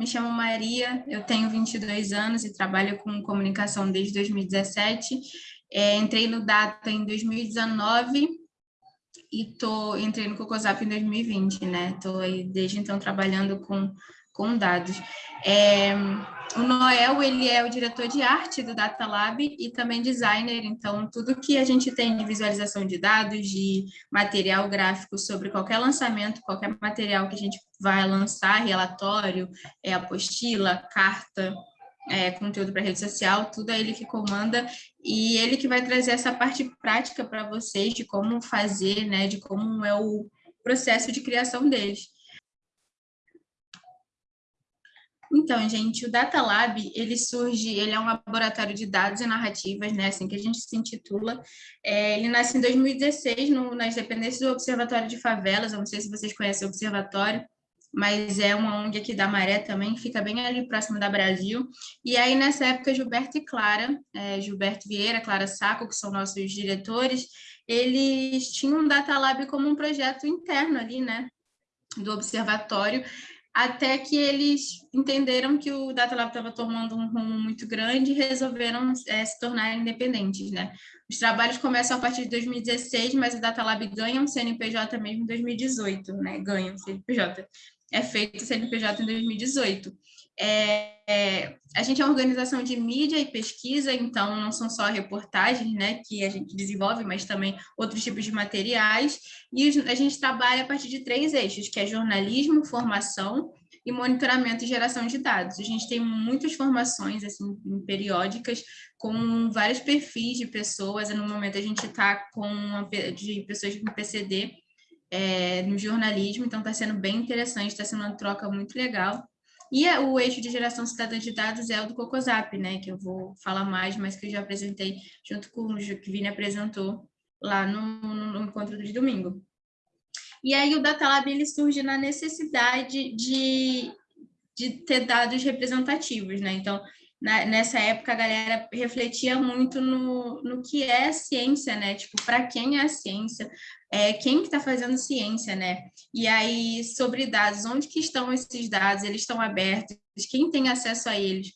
me chamo Maria, eu tenho 22 anos e trabalho com comunicação desde 2017. É, entrei no Data em 2019 e tô, entrei no Cocosap em 2020, né? Estou aí desde então trabalhando com, com dados. É, o Noel, ele é o diretor de arte do Data Lab e também designer, então tudo que a gente tem de visualização de dados, de material gráfico sobre qualquer lançamento, qualquer material que a gente vai lançar, relatório, é, apostila, carta, é, conteúdo para rede social, tudo é ele que comanda e ele que vai trazer essa parte prática para vocês de como fazer, né, de como é o processo de criação deles. Então, gente, o Data Lab, ele surge, ele é um laboratório de dados e narrativas, né, assim que a gente se intitula. É, ele nasce em 2016 no, nas dependências do Observatório de Favelas, eu não sei se vocês conhecem o Observatório, mas é uma ONG aqui da Maré também, fica bem ali próximo da Brasil. E aí, nessa época, Gilberto e Clara, é, Gilberto Vieira, Clara Saco, que são nossos diretores, eles tinham um Data Lab como um projeto interno ali, né, do observatório, até que eles entenderam que o Data Lab estava tomando um rumo muito grande e resolveram é, se tornar independentes, né? Os trabalhos começam a partir de 2016, mas o Data Lab ganha um CNPJ mesmo em 2018, né? Ganha um CNPJ. É feito o CNPJ em 2018. É, é, a gente é uma organização de mídia e pesquisa, então não são só reportagens né, que a gente desenvolve, mas também outros tipos de materiais. E a gente trabalha a partir de três eixos, que é jornalismo, formação e monitoramento e geração de dados. A gente tem muitas formações assim, periódicas com vários perfis de pessoas. No momento a gente está com uma, de pessoas com PCD é, no jornalismo, então está sendo bem interessante, está sendo uma troca muito legal. E o eixo de geração cidadã de dados é o do Cocosap, né, que eu vou falar mais, mas que eu já apresentei junto com o que Vini apresentou lá no, no encontro de domingo. E aí o Data Lab ele surge na necessidade de, de ter dados representativos, né? Então, na, nessa época a galera refletia muito no, no que é ciência, né? Tipo, para quem é a ciência, é, quem que está fazendo ciência, né? E aí, sobre dados, onde que estão esses dados? Eles estão abertos? Quem tem acesso a eles?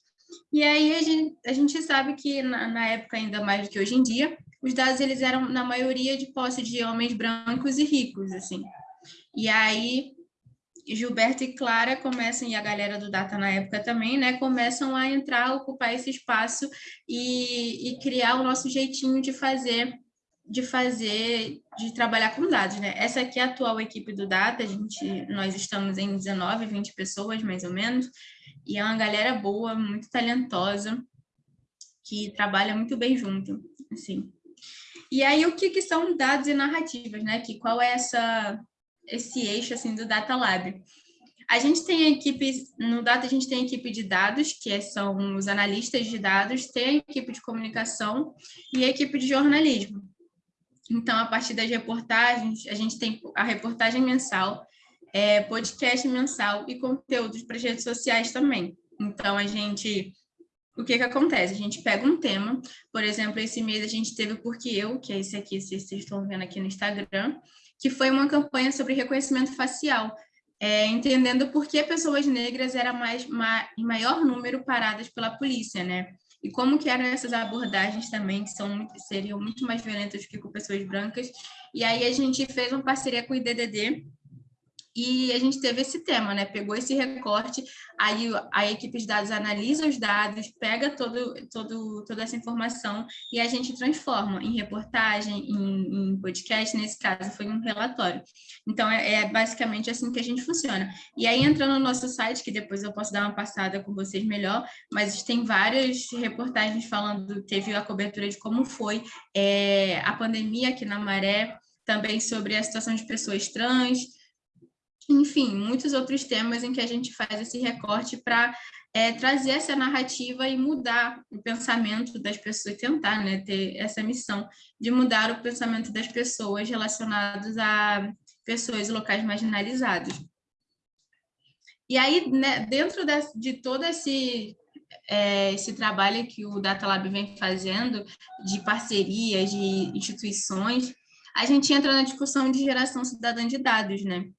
E aí a gente, a gente sabe que na, na época, ainda mais do que hoje em dia, os dados eles eram, na maioria, de posse de homens brancos e ricos, assim. E aí, Gilberto e Clara começam, e a galera do Data na época também, né, começam a entrar, ocupar esse espaço e, e criar o nosso jeitinho de fazer, de fazer, de trabalhar com dados, né? Essa aqui é a atual equipe do Data, a gente, nós estamos em 19, 20 pessoas, mais ou menos, e é uma galera boa, muito talentosa, que trabalha muito bem junto, assim. E aí, o que, que são dados e narrativas, né? Que qual é essa esse eixo assim do Data Lab. A gente tem a equipe, no Data a gente tem a equipe de dados, que são os analistas de dados, tem a equipe de comunicação e a equipe de jornalismo. Então, a partir das reportagens, a gente tem a reportagem mensal, é, podcast mensal e conteúdos para as redes sociais também. Então, a gente... O que que acontece? A gente pega um tema, por exemplo, esse mês a gente teve o Porque Eu, que é esse aqui, vocês estão vendo aqui no Instagram, que foi uma campanha sobre reconhecimento facial, é, entendendo por que pessoas negras eram mais, ma, em maior número paradas pela polícia, né? E como que eram essas abordagens também, que são, seriam muito mais violentas que com pessoas brancas. E aí a gente fez uma parceria com o IDDD, e a gente teve esse tema, né? Pegou esse recorte, aí a equipe de dados analisa os dados, pega todo, todo, toda essa informação e a gente transforma em reportagem, em, em podcast, nesse caso foi um relatório. Então, é, é, basicamente assim que a gente funciona. E aí, entrando no nosso site, que depois eu posso dar uma passada com vocês melhor, mas tem várias reportagens falando, teve a cobertura de como foi é, a pandemia aqui na Maré, também sobre a situação de pessoas trans, enfim, muitos outros temas em que a gente faz esse recorte para é, trazer essa narrativa e mudar o pensamento das pessoas, tentar né, ter essa missão de mudar o pensamento das pessoas relacionados a pessoas e locais marginalizados. E aí, né, dentro de, todo esse, é, esse trabalho que o Data Lab vem fazendo, de parcerias, de instituições, a gente entra na discussão de geração cidadã de dados, né?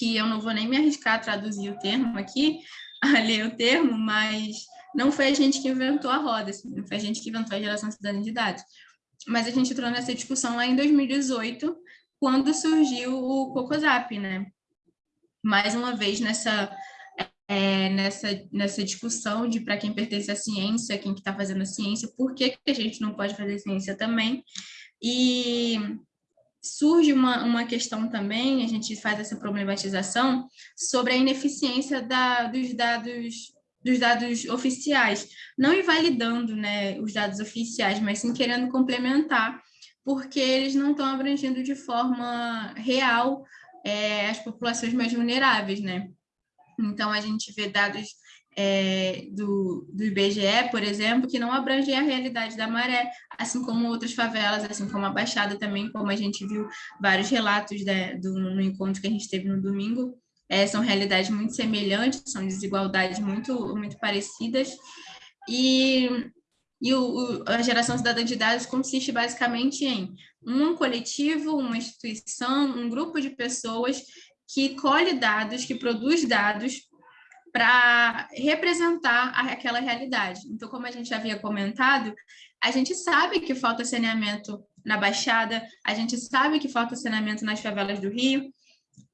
Que eu não vou nem me arriscar a traduzir o termo aqui, a ler o termo, mas não foi a gente que inventou a roda, assim, não foi a gente que inventou a geração cidadã de dados. Mas a gente entrou nessa discussão lá em 2018, quando surgiu o COCOSAP, né? Mais uma vez nessa, é, nessa, nessa discussão de para quem pertence à ciência, quem que está fazendo a ciência, por que, que a gente não pode fazer ciência também. E surge uma, uma questão também, a gente faz essa problematização, sobre a ineficiência da, dos dados dos dados oficiais, não invalidando né, os dados oficiais, mas sim querendo complementar, porque eles não estão abrangendo de forma real é, as populações mais vulneráveis, né? Então, a gente vê dados é, do, do IBGE, por exemplo, que não abrangem a realidade da maré, assim como outras favelas, assim como a Baixada também, como a gente viu vários relatos né, do, no encontro que a gente teve no domingo, é, são realidades muito semelhantes, são desigualdades muito, muito parecidas, e, e o, o, a geração cidadã de dados consiste basicamente em um coletivo, uma instituição, um grupo de pessoas que colhe dados, que produz dados para representar aquela realidade. Então, como a gente havia comentado, a gente sabe que falta saneamento na Baixada, a gente sabe que falta saneamento nas favelas do Rio,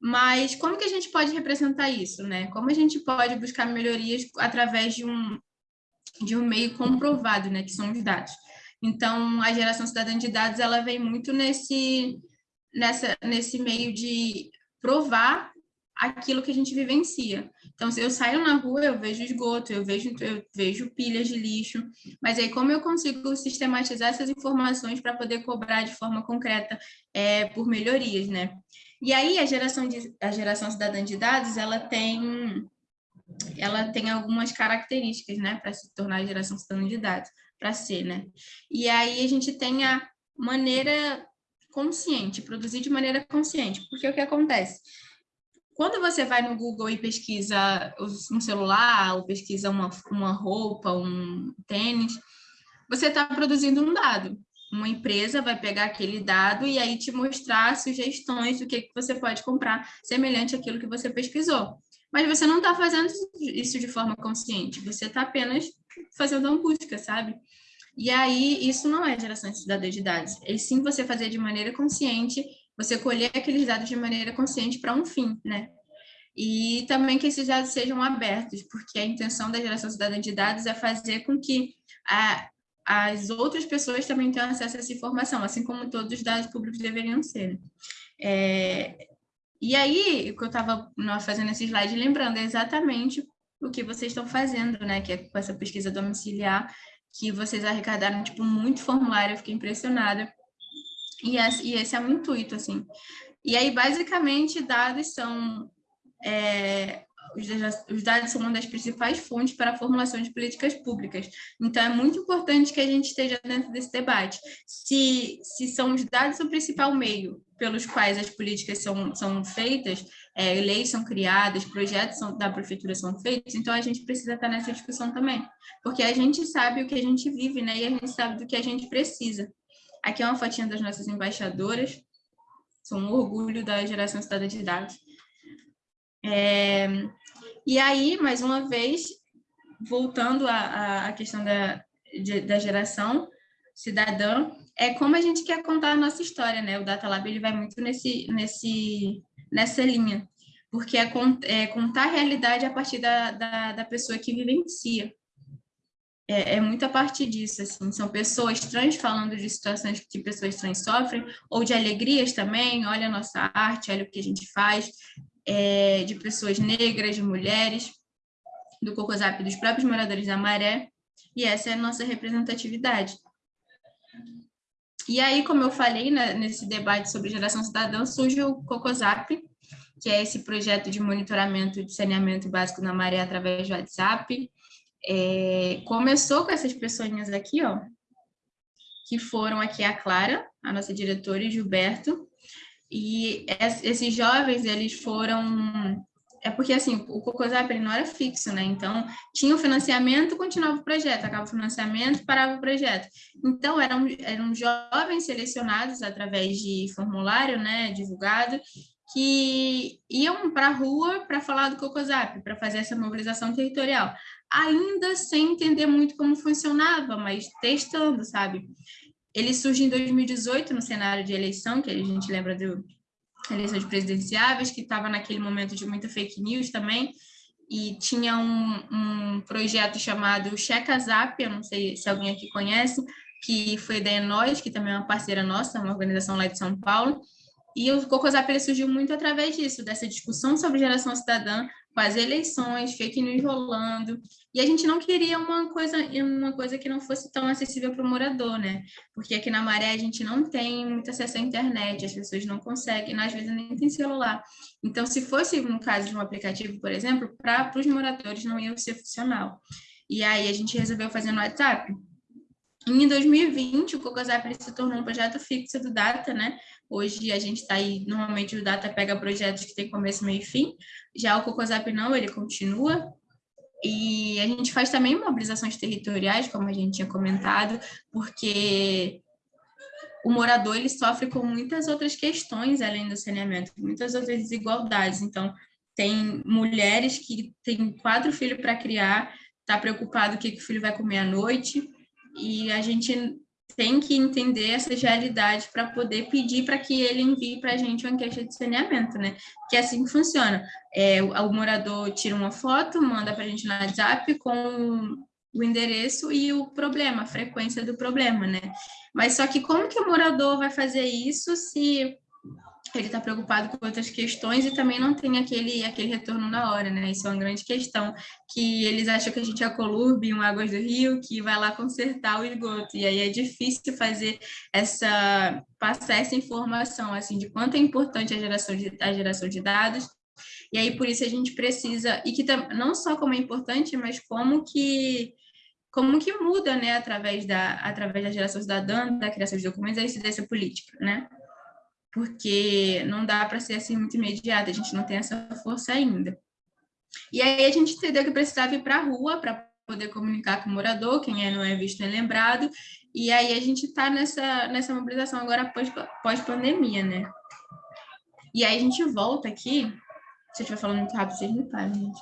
mas como que a gente pode representar isso, né? Como a gente pode buscar melhorias através de um, de um meio comprovado, né? Que são os dados. Então, a geração cidadã de dados, ela vem muito nesse, nessa, nesse meio de provar aquilo que a gente vivencia. Então, se eu saio na rua, eu vejo esgoto, eu vejo, eu vejo pilhas de lixo, mas aí como eu consigo sistematizar essas informações para poder cobrar de forma concreta é, por melhorias, né? E aí a geração, de, a geração cidadã de dados, ela tem, ela tem algumas características, né, para se tornar a geração cidadã de dados, para ser, né? E aí a gente tem a maneira consciente, produzir de maneira consciente, porque o que acontece? Quando você vai no Google e pesquisa um celular, ou pesquisa uma, uma roupa, um tênis, você está produzindo um dado uma empresa vai pegar aquele dado e aí te mostrar sugestões do que, que você pode comprar semelhante àquilo que você pesquisou. Mas você não está fazendo isso de forma consciente, você está apenas fazendo uma busca, sabe? E aí, isso não é geração de cidadania de dados. É sim você fazer de maneira consciente, você colher aqueles dados de maneira consciente para um fim, né? E também que esses dados sejam abertos, porque a intenção da geração cidadã de dados é fazer com que a, as outras pessoas também tenham acesso a essa informação, assim como todos os dados públicos deveriam ser. É, e aí, o que eu estava fazendo esse slide, lembrando exatamente o que vocês estão fazendo, né? Que é com essa pesquisa domiciliar, que vocês arrecadaram, tipo, muito formulário, eu fiquei impressionada. E esse, e esse é o intuito, assim. E aí, basicamente, dados são é, os dados são uma das principais fontes para a formulação de políticas públicas. Então, é muito importante que a gente esteja dentro desse debate. Se, se são os dados o principal meio pelos quais as políticas são, são feitas, é, leis são criadas, projetos são, da prefeitura são feitos, então a gente precisa estar nessa discussão também, porque a gente sabe o que a gente vive, né, e a gente sabe do que a gente precisa. Aqui é uma fotinha das nossas embaixadoras, são um orgulho da geração cidadã de dados. É, e aí, mais uma vez, voltando à, questão da, de, da geração cidadã, é como a gente quer contar a nossa história, né? O Data Lab ele vai muito nesse, nesse, nessa linha, porque é, é contar a realidade a partir da, da, da pessoa que vivencia. É, é muito a partir disso, assim, são pessoas trans falando de situações que pessoas trans sofrem, ou de alegrias também, olha a nossa arte, olha o que a gente faz, é, de pessoas negras, de mulheres, do Cocosap dos próprios moradores da Maré, e essa é a nossa representatividade. E aí, como eu falei né, nesse debate sobre geração cidadã, surge o Cocosap, que é esse projeto de monitoramento de saneamento básico na maré através do WhatsApp. É, começou com essas pessoas aqui, ó, que foram aqui a Clara, a nossa diretora, e Gilberto, e esses jovens, eles foram... É porque, assim, o Cocosap não era fixo, né? Então, tinha o financiamento, continuava o projeto, acaba o financiamento, parava o projeto. Então, eram, eram jovens selecionados através de formulário, né, divulgado, que iam para a rua para falar do Cocosap, para fazer essa mobilização territorial, ainda sem entender muito como funcionava, mas testando, sabe? Ele surge em 2018 no cenário de eleição, que a gente lembra do eleições presidenciáveis, que estava naquele momento de muita fake news também, e tinha um, um projeto chamado Checa Zap, eu não sei se alguém aqui conhece, que foi da Enós, que também é uma parceira nossa, uma organização lá de São Paulo, e o Cocosap surgiu muito através disso, dessa discussão sobre geração cidadã, com as eleições, fake news rolando, e a gente não queria uma coisa, uma coisa que não fosse tão acessível para o morador, né? Porque aqui na Maré a gente não tem muito acesso à internet, as pessoas não conseguem, às vezes nem tem celular. Então, se fosse no caso de um aplicativo, por exemplo, para os moradores não ia ser funcional. E aí a gente resolveu fazer no WhatsApp. Em 2020, o Cocosap se tornou um projeto fixo do Data, né? Hoje a gente está aí, normalmente o Data pega projetos que tem começo, meio e fim, já o Cocosap não, ele continua, e a gente faz também mobilizações territoriais, como a gente tinha comentado, porque o morador ele sofre com muitas outras questões além do saneamento, muitas outras desigualdades. Então, tem mulheres que têm quatro filhos para criar, está preocupado o que, que o filho vai comer à noite, e a gente tem que entender essas realidades para poder pedir para que ele envie para a gente uma queixa de saneamento, né? Que é assim que funciona. É, o, o morador tira uma foto, manda para a gente no WhatsApp com o endereço e o problema, a frequência do problema, né? Mas só que como que o morador vai fazer isso se ele está preocupado com outras questões e também não tem aquele, aquele retorno na hora, né? Isso é uma grande questão, que eles acham que a gente é Colurbe, um Águas do Rio, que vai lá consertar o esgoto, e aí é difícil fazer essa, passar essa informação, assim, de quanto é importante a geração de, a geração de dados, e aí por isso a gente precisa, e que não só como é importante, mas como que como que muda, né, através da, através da geração cidadã, da criação de documentos, a incidência política, né? Porque não dá para ser assim muito imediato, a gente não tem essa força ainda. E aí a gente entendeu que precisava ir para a rua para poder comunicar com o morador, quem é, não é visto é lembrado, e aí a gente está nessa, nessa mobilização agora pós-pandemia, pós né? E aí a gente volta aqui, se eu estiver falando muito rápido, vocês me parem, gente.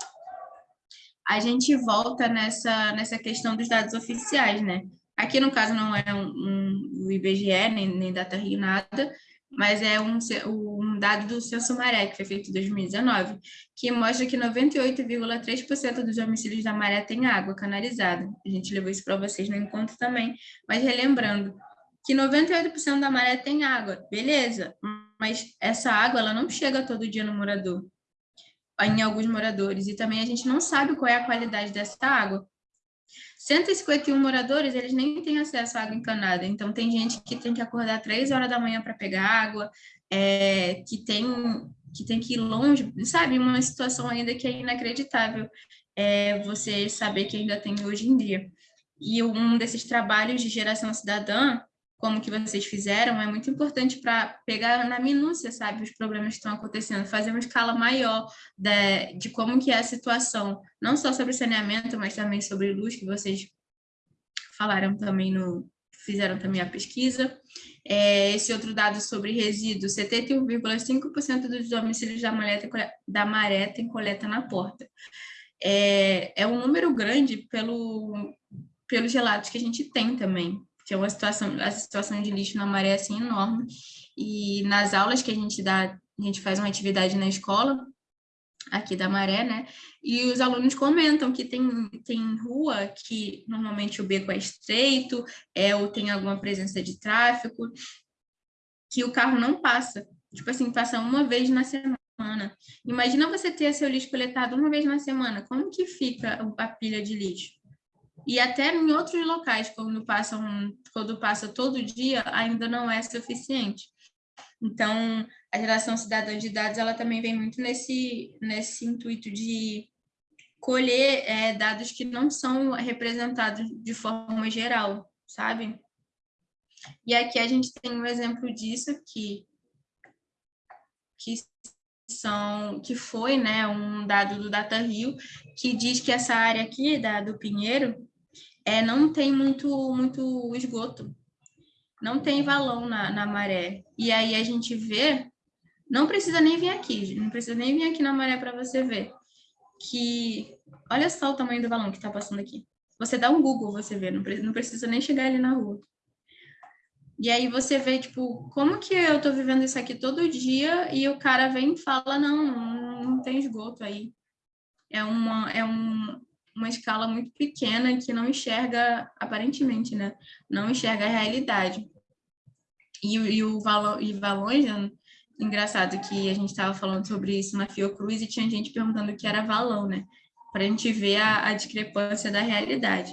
A gente volta nessa, nessa questão dos dados oficiais, né? Aqui, no caso, não é um, um, o IBGE, nem, nem Data Rio, nada, mas é um, um dado do Censo Maré, que foi feito em 2019, que mostra que 98,3% dos homicídios da Maré tem água canalizada. A gente levou isso para vocês no encontro também, mas relembrando que 98% da Maré tem água, beleza, mas essa água ela não chega todo dia no morador, em alguns moradores, e também a gente não sabe qual é a qualidade dessa água. 151 moradores, eles nem têm acesso à água encanada, então tem gente que tem que acordar três horas da manhã para pegar água, é, que, tem, que tem que ir longe, sabe? Uma situação ainda que é inacreditável é, você saber que ainda tem hoje em dia. E um desses trabalhos de geração cidadã como que vocês fizeram, é muito importante para pegar na minúcia, sabe, os problemas que estão acontecendo, fazer uma escala maior de, de como que é a situação, não só sobre saneamento, mas também sobre luz, que vocês falaram também no, fizeram também a pesquisa. É, esse outro dado sobre resíduos, 71,5% dos domicílios da maré, tem, da maré tem coleta na porta. É, é um número grande pelo, pelos relatos que a gente tem também que é uma situação, a situação de lixo na maré assim enorme. E nas aulas que a gente dá, a gente faz uma atividade na escola, aqui da Maré, né? E os alunos comentam que tem, tem rua que normalmente o beco é estreito, é, ou tem alguma presença de tráfego, que o carro não passa. Tipo assim, passa uma vez na semana. Imagina você ter seu lixo coletado uma vez na semana. Como que fica a pilha de lixo? E até em outros locais, quando, passam, quando passa todo dia, ainda não é suficiente. Então, a geração cidadã de dados, ela também vem muito nesse, nesse intuito de colher é, dados que não são representados de forma geral, sabe? E aqui a gente tem um exemplo disso que, que são que foi né, um dado do Data Rio, que diz que essa área aqui da, do Pinheiro é, não tem muito, muito esgoto, não tem valão na, na maré. E aí a gente vê Não precisa nem vir aqui, não precisa nem vir aqui na maré para você ver. Que, olha só o tamanho do balão que está passando aqui. Você dá um Google, você vê, não não precisa nem chegar ali na rua. E aí você vê, tipo, como que eu tô vivendo isso aqui todo dia e o cara vem e fala, não, não, não tem esgoto aí. É uma, é um, uma escala muito pequena que não enxerga, aparentemente, né? Não enxerga a realidade. E, e o valor, e valões, né? engraçado que a gente estava falando sobre isso na Fiocruz e tinha gente perguntando o que era valão, né? Para a gente ver a, a discrepância da realidade.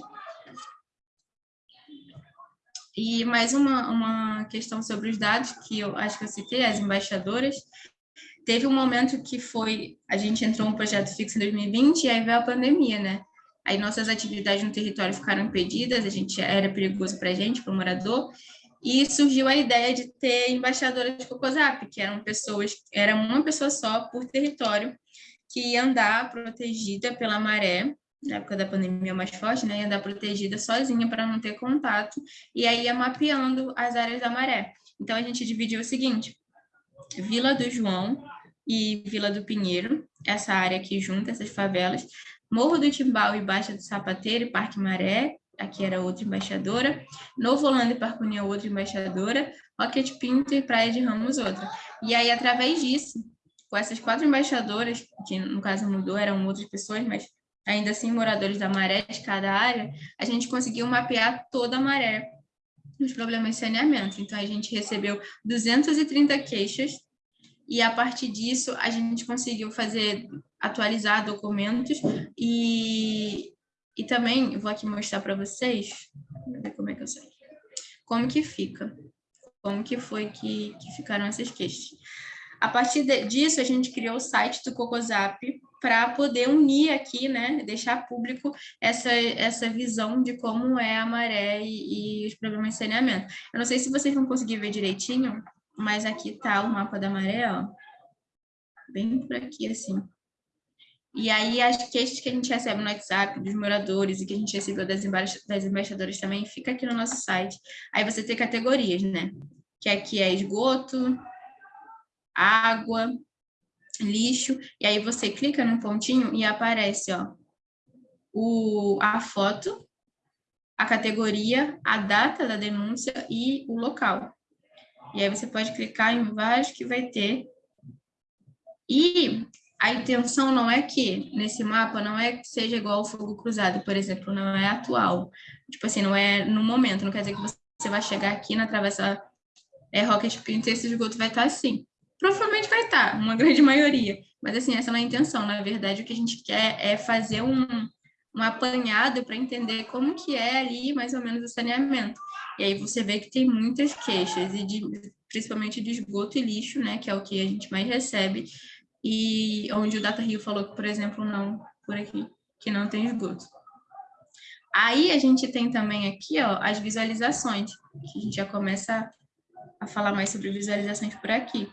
E mais uma, uma questão sobre os dados, que eu acho que eu citei, as embaixadoras. Teve um momento que foi, a gente entrou no projeto fixo em 2020 e aí veio a pandemia, né? Aí nossas atividades no território ficaram impedidas, a gente era perigoso para a gente, para o morador, e surgiu a ideia de ter embaixadoras de Cocosap, que eram pessoas, era uma pessoa só por território, que ia andar protegida pela maré, na época da pandemia mais forte, né, ia andar protegida sozinha para não ter contato, e aí ia mapeando as áreas da maré. Então, a gente dividiu o seguinte, Vila do João e Vila do Pinheiro, essa área aqui junta, essas favelas, Morro do Timbal e Baixa do Sapateiro e Parque Maré, aqui era outra embaixadora, Novo Holanda e Parque União, outra embaixadora, Rocket Pinto e Praia de Ramos, outra. E aí, através disso, com essas quatro embaixadoras, que no caso mudou, eram outras pessoas, mas ainda assim moradores da maré de cada área, a gente conseguiu mapear toda a maré nos problemas de saneamento. Então, a gente recebeu 230 queixas e, a partir disso, a gente conseguiu fazer, atualizar documentos e, e também, vou aqui mostrar para vocês, como é que eu sei, como que fica, como que foi que, que ficaram essas queixas. A partir de, disso, a gente criou o site do Cocosap para poder unir aqui, né, deixar público essa, essa visão de como é a maré e, e os problemas de saneamento. Eu não sei se vocês vão conseguir ver direitinho, mas aqui está o mapa da maré, ó, bem por aqui, assim. E aí, as queixas que a gente recebe no WhatsApp dos moradores e que a gente recebeu das, das embaixadoras também, fica aqui no nosso site. Aí você tem categorias, né? Que aqui é esgoto, água, lixo, e aí você clica no pontinho e aparece ó, o, a foto, a categoria, a data da denúncia e o local. E aí você pode clicar em vários que vai ter. E a intenção não é que, nesse mapa, não é que seja igual ao fogo cruzado, por exemplo, não é atual. Tipo assim, não é no momento, não quer dizer que você vai chegar aqui na travessa é, Rocket Pinto e esse esgoto vai estar assim. Provavelmente vai estar, uma grande maioria. Mas, assim, essa não é a intenção. Na verdade, o que a gente quer é fazer um, um apanhado para entender como que é ali, mais ou menos, o saneamento. E aí você vê que tem muitas queixas, e de, principalmente de esgoto e lixo, né, que é o que a gente mais recebe, e onde o Data Rio falou que, por exemplo, não, por aqui, que não tem esgoto. Aí a gente tem também aqui, ó, as visualizações, que a gente já começa a falar mais sobre visualizações por aqui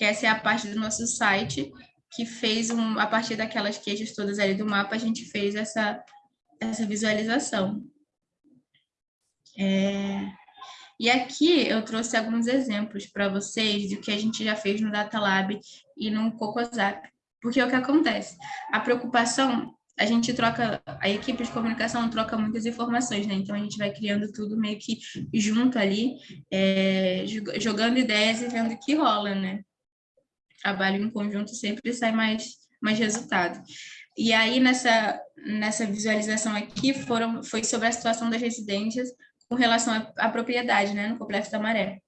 que essa é a parte do nosso site que fez, um, a partir daquelas queixas todas ali do mapa, a gente fez essa, essa visualização. É... E aqui eu trouxe alguns exemplos para vocês do que a gente já fez no Data Lab e no Cocosap. Porque é o que acontece? A preocupação, a gente troca, a equipe de comunicação troca muitas informações, né? Então a gente vai criando tudo meio que junto ali, é, jogando ideias e vendo o que rola, né? trabalho em conjunto sempre sai mais, mais resultado. E aí, nessa, nessa visualização aqui, foram, foi sobre a situação das residências com relação à, à propriedade, né, no Complexo da Maré.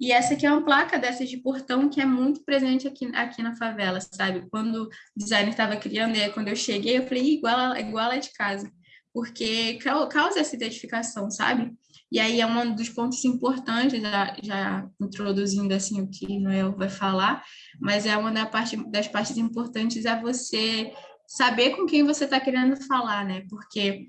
E essa aqui é uma placa dessas de portão que é muito presente aqui, aqui na favela, sabe? Quando o designer estava criando, e quando eu cheguei, eu falei, igual, igual a de casa, porque causa essa identificação, sabe? E aí é um dos pontos importantes, já, já introduzindo assim o que Noel vai falar, mas é uma da parte, das partes importantes é você saber com quem você está querendo falar, né? Porque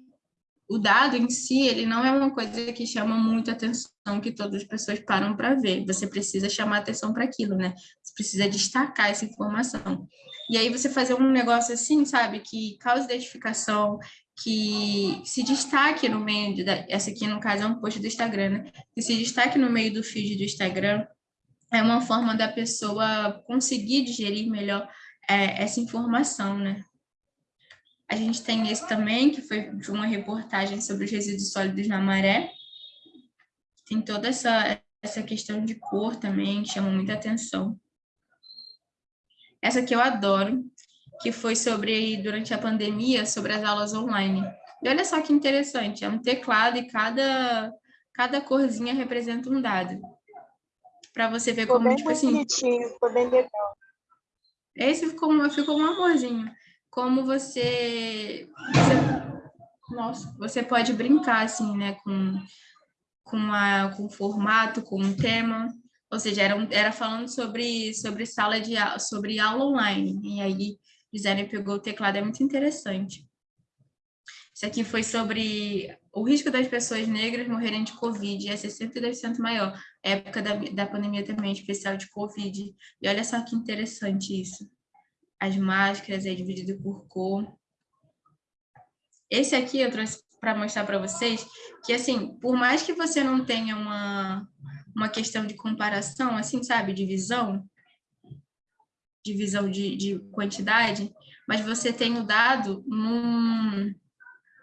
o dado em si, ele não é uma coisa que chama muito atenção, que todas as pessoas param para ver. Você precisa chamar atenção para aquilo, né? Você precisa destacar essa informação. E aí você fazer um negócio assim, sabe, que causa identificação, que se destaque no meio, de, essa aqui no caso é um post do Instagram, né? que se destaque no meio do feed do Instagram, é uma forma da pessoa conseguir digerir melhor é, essa informação, né? A gente tem esse também, que foi de uma reportagem sobre os resíduos sólidos na maré. Tem toda essa, essa questão de cor também, que chama muita atenção. Essa aqui eu adoro, que foi sobre, durante a pandemia, sobre as aulas online. E olha só que interessante, é um teclado e cada, cada corzinha representa um dado. Para você ver ficou como, tipo assim... bonitinho, ficou bem legal. Esse ficou, ficou um amorzinho como você, você, nossa, você pode brincar assim, né, com com, a, com o formato, com o tema, ou seja, era, era falando sobre sobre sala de sobre aula online e aí Gisele pegou o teclado, é muito interessante. Isso aqui foi sobre o risco das pessoas negras morrerem de Covid, é 62% maior. Época da, da pandemia também, especial de Covid. E olha só que interessante isso as máscaras é dividido por cor. Esse aqui eu trouxe para mostrar para vocês que, assim, por mais que você não tenha uma, uma questão de comparação, assim, sabe, de visão, de de, de quantidade, mas você tem o dado num,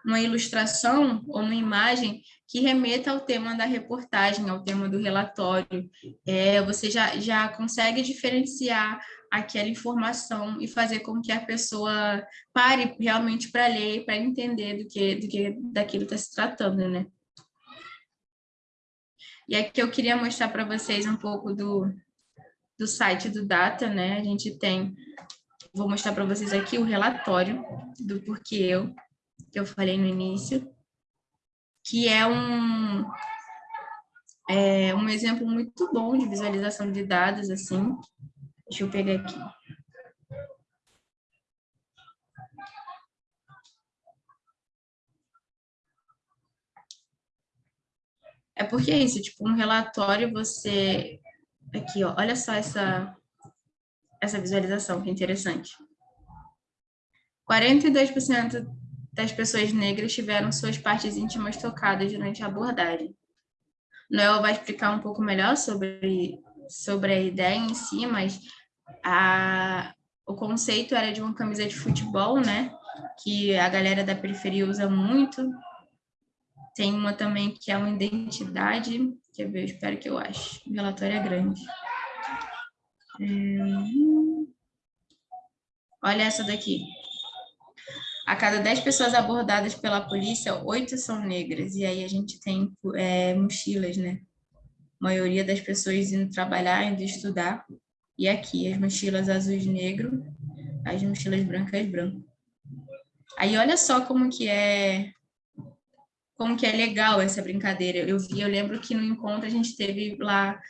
numa ilustração ou uma imagem que remeta ao tema da reportagem, ao tema do relatório. É, você já, já consegue diferenciar aquela informação e fazer com que a pessoa pare realmente para ler, para entender do que, do que daquilo está se tratando, né? E aqui eu queria mostrar para vocês um pouco do, do site do Data, né? A gente tem, vou mostrar para vocês aqui o relatório do porquê eu, que eu falei no início, que é um, é um exemplo muito bom de visualização de dados, assim. Deixa eu pegar aqui. É porque é isso, tipo, um relatório você... Aqui, ó, olha só essa, essa visualização, que interessante. 42% das pessoas negras tiveram suas partes íntimas tocadas durante a abordagem. Noel vai explicar um pouco melhor sobre, sobre a ideia em si, mas a, o conceito era de uma camisa de futebol, né? Que a galera da periferia usa muito. Tem uma também que é uma identidade. Quer ver? Eu espero que eu ache. O relatório é grande. É... Olha essa daqui. A cada 10 pessoas abordadas pela polícia, oito são negras. E aí a gente tem é, mochilas, né? A maioria das pessoas indo trabalhar, indo estudar. E aqui, as mochilas azuis negro, as mochilas brancas branco. Aí olha só como que é como que é legal essa brincadeira. Eu vi, eu lembro que no encontro a gente teve lá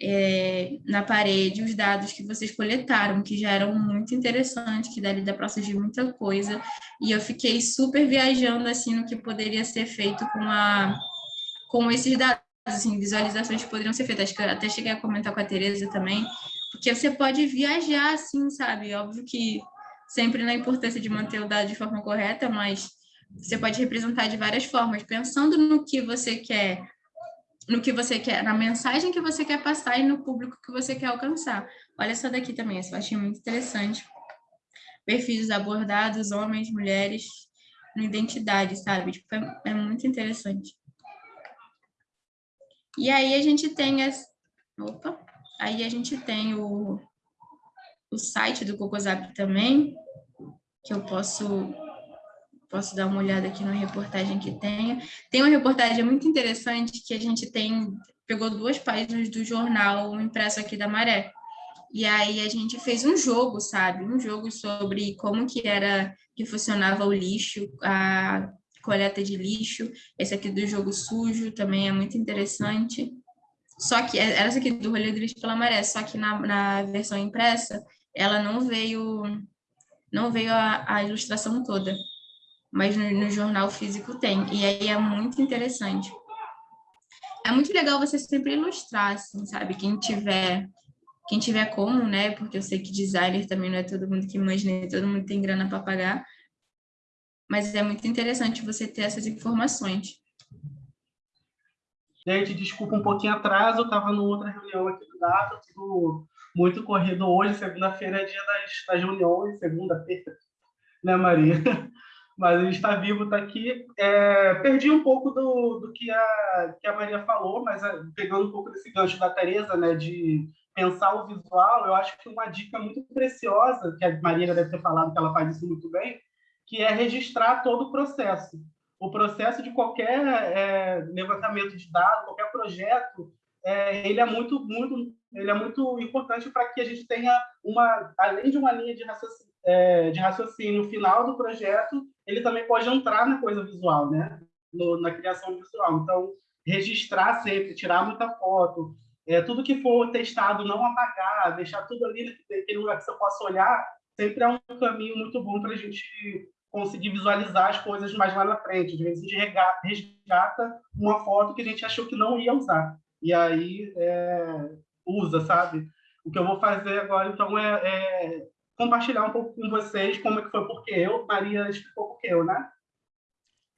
é, na parede os dados que vocês coletaram, que já eram muito interessantes, que dali dá para surgir muita coisa, e eu fiquei super viajando assim no que poderia ser feito com, a, com esses dados, assim, visualizações que poderiam ser feitas. Acho que até cheguei a comentar com a Tereza também, porque você pode viajar assim, sabe? Óbvio que sempre na importância de manter o dado de forma correta, mas você pode representar de várias formas, pensando no que você quer no que você quer, na mensagem que você quer passar e no público que você quer alcançar. Olha essa daqui também, essa eu achei muito interessante. Perfis abordados, homens, mulheres, na identidade, sabe? Tipo, é, é, muito interessante. E aí a gente tem as... Opa! Aí a gente tem o, o site do Cocosap também, que eu posso posso dar uma olhada aqui na reportagem que tenha. Tem uma reportagem muito interessante que a gente tem, pegou duas páginas do jornal impresso aqui da Maré. E aí a gente fez um jogo, sabe? Um jogo sobre como que era, que funcionava o lixo, a coleta de lixo. Esse aqui do jogo sujo também é muito interessante. Só que, é, essa aqui do rolê do lixo pela maré, só que na, na versão impressa, ela não veio, não veio a, a ilustração toda mas no, no, jornal físico tem, e aí é muito interessante. É muito legal você sempre ilustrar, assim, sabe? Quem tiver, quem tiver como, né? Porque eu sei que designer também não é todo mundo que imagina, todo mundo tem grana para pagar, mas é muito interessante você ter essas informações. Gente, desculpa um pouquinho atraso, eu estava numa outra reunião aqui do Data, tudo muito corrido hoje, segunda-feira é dia das, das reuniões, segunda-feira, né, Maria? Mas a gente está vivo, está aqui. É, perdi um pouco do, do que, a, que a Maria falou, mas é, pegando um pouco desse gancho da Tereza, né, de pensar o visual, eu acho que uma dica muito preciosa, que a Maria deve ter falado que ela faz isso muito bem, que é registrar todo o processo. O processo de qualquer é, levantamento de dados, qualquer projeto, é, ele é muito, muito, ele é muito importante para que a gente tenha uma, além de uma linha de raciocínio, é, de raciocínio final do projeto, ele também pode entrar na coisa visual, né? No, na criação visual. Então, registrar sempre, tirar muita foto, é, tudo que for testado, não apagar, deixar tudo ali naquele lugar que você possa olhar, sempre é um caminho muito bom para a gente conseguir visualizar as coisas mais lá na frente. Às vezes a gente resgata uma foto que a gente achou que não ia usar. E aí é, usa, sabe? O que eu vou fazer agora, então, é, é, compartilhar um pouco com vocês como é que foi porque eu. Maria explicou porque eu, né?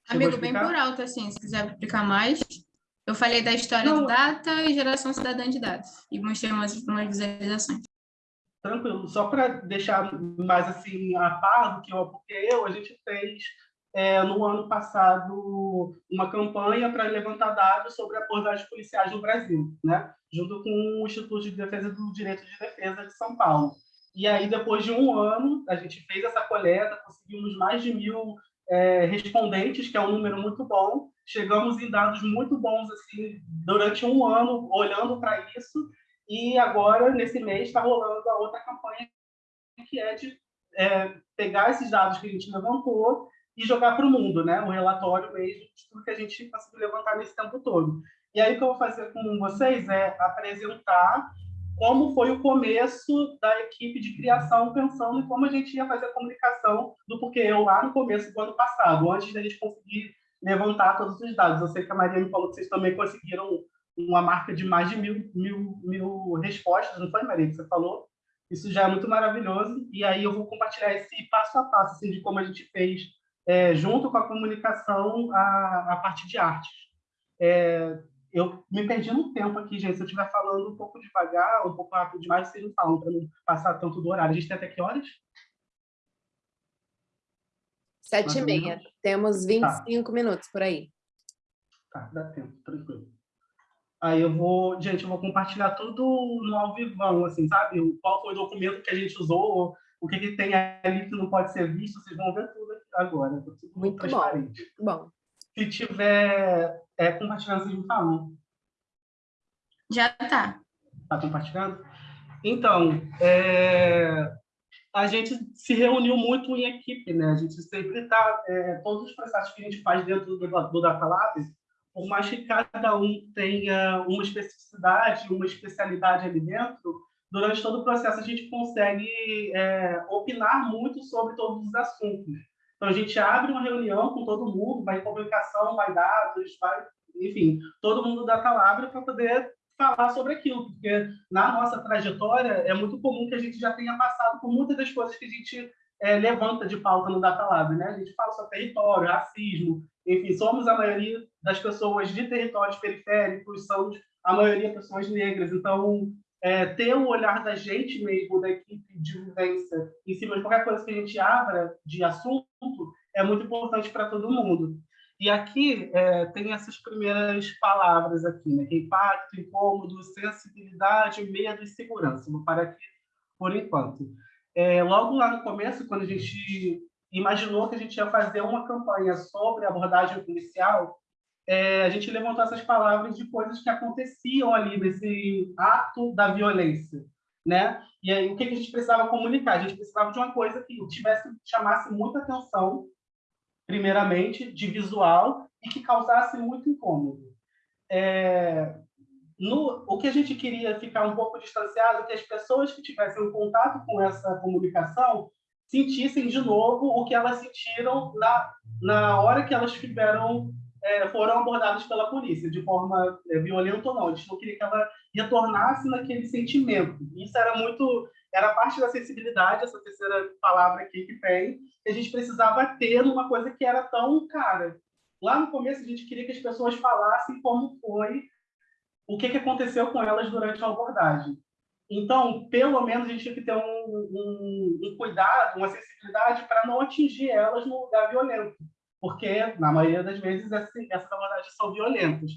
Amigo, bem por alto, assim, se quiser explicar mais. Eu falei da história não. do data e geração cidadã de dados. E mostrei umas, umas visualizações. Tranquilo. Só para deixar mais assim a par do que eu, a gente fez é, no ano passado uma campanha para levantar dados sobre abordagens policiais no Brasil, né? junto com o Instituto de Defesa do Direito de Defesa de São Paulo. E aí, depois de um ano, a gente fez essa coleta, conseguimos mais de mil é, respondentes, que é um número muito bom. Chegamos em dados muito bons assim durante um ano, olhando para isso. E agora, nesse mês, está rolando a outra campanha, que é de é, pegar esses dados que a gente levantou e jogar para o mundo, né? o relatório mesmo de tudo que a gente conseguiu levantar nesse tempo todo. E aí o que eu vou fazer com vocês é apresentar como foi o começo da equipe de criação, pensando em como a gente ia fazer a comunicação do porquê eu lá no começo do ano passado, antes da gente conseguir levantar todos os dados. Eu sei que a Maria me falou que vocês também conseguiram uma marca de mais de mil, mil, mil respostas, não foi, Maria, que você falou? Isso já é muito maravilhoso. E aí eu vou compartilhar esse passo a passo assim, de como a gente fez, é, junto com a comunicação, a, a parte de artes. É, eu me perdi no tempo aqui, gente. Se eu estiver falando um pouco devagar, um pouco rápido demais, vocês não falam, para não passar tanto do horário. A gente tem até que horas? Sete e meia. Temos 25 tá. minutos por aí. Tá, dá tempo, tranquilo. Aí eu vou, gente, eu vou compartilhar tudo no ao vivão, assim, sabe? Qual foi o documento que a gente usou, o que, que tem ali que não pode ser visto, vocês vão ver tudo agora. Muito bom. bom. Se tiver é, compartilhando, vocês me falam. Já está. Está compartilhando? Então, é, a gente se reuniu muito em equipe, né? A gente sempre está... É, todos os processos que a gente faz dentro do, do Data Lab, por mais que cada um tenha uma especificidade, uma especialidade ali dentro, durante todo o processo a gente consegue é, opinar muito sobre todos os assuntos. Então, a gente abre uma reunião com todo mundo, vai comunicação, vai dados, vai, enfim, todo mundo da Calabria para poder falar sobre aquilo, porque na nossa trajetória é muito comum que a gente já tenha passado por muitas das coisas que a gente é, levanta de pauta no Data Lab, né? A gente fala sobre território, racismo, enfim, somos a maioria das pessoas de territórios periféricos, somos a maioria pessoas negras, então é, ter o olhar da gente mesmo, da equipe de vivência, em cima de qualquer coisa que a gente abra de assunto, é muito importante para todo mundo. E aqui é, tem essas primeiras palavras aqui, né? Impacto, incômodo, sensibilidade, medo e segurança. Vou parar aqui por enquanto. É, logo lá no começo, quando a gente imaginou que a gente ia fazer uma campanha sobre abordagem policial, é, a gente levantou essas palavras de coisas que aconteciam ali nesse ato da violência, né? E aí o que a gente precisava comunicar? A gente precisava de uma coisa que tivesse chamasse muita atenção, primeiramente, de visual e que causasse muito incômodo. É, no, o que a gente queria ficar um pouco distanciado é que as pessoas que tivessem um contato com essa comunicação sentissem de novo o que elas sentiram na, na hora que elas tiveram é, foram abordadas pela polícia, de forma é, violenta ou não. A gente não queria que ela retornasse naquele sentimento. Isso era muito... Era parte da sensibilidade, essa terceira palavra aqui que tem, que a gente precisava ter numa coisa que era tão cara. Lá no começo, a gente queria que as pessoas falassem como foi o que, que aconteceu com elas durante a abordagem. Então, pelo menos, a gente tinha que ter um, um, um cuidado, uma sensibilidade para não atingir elas no lugar violento, porque, na maioria das vezes, essas abordagens são violentas.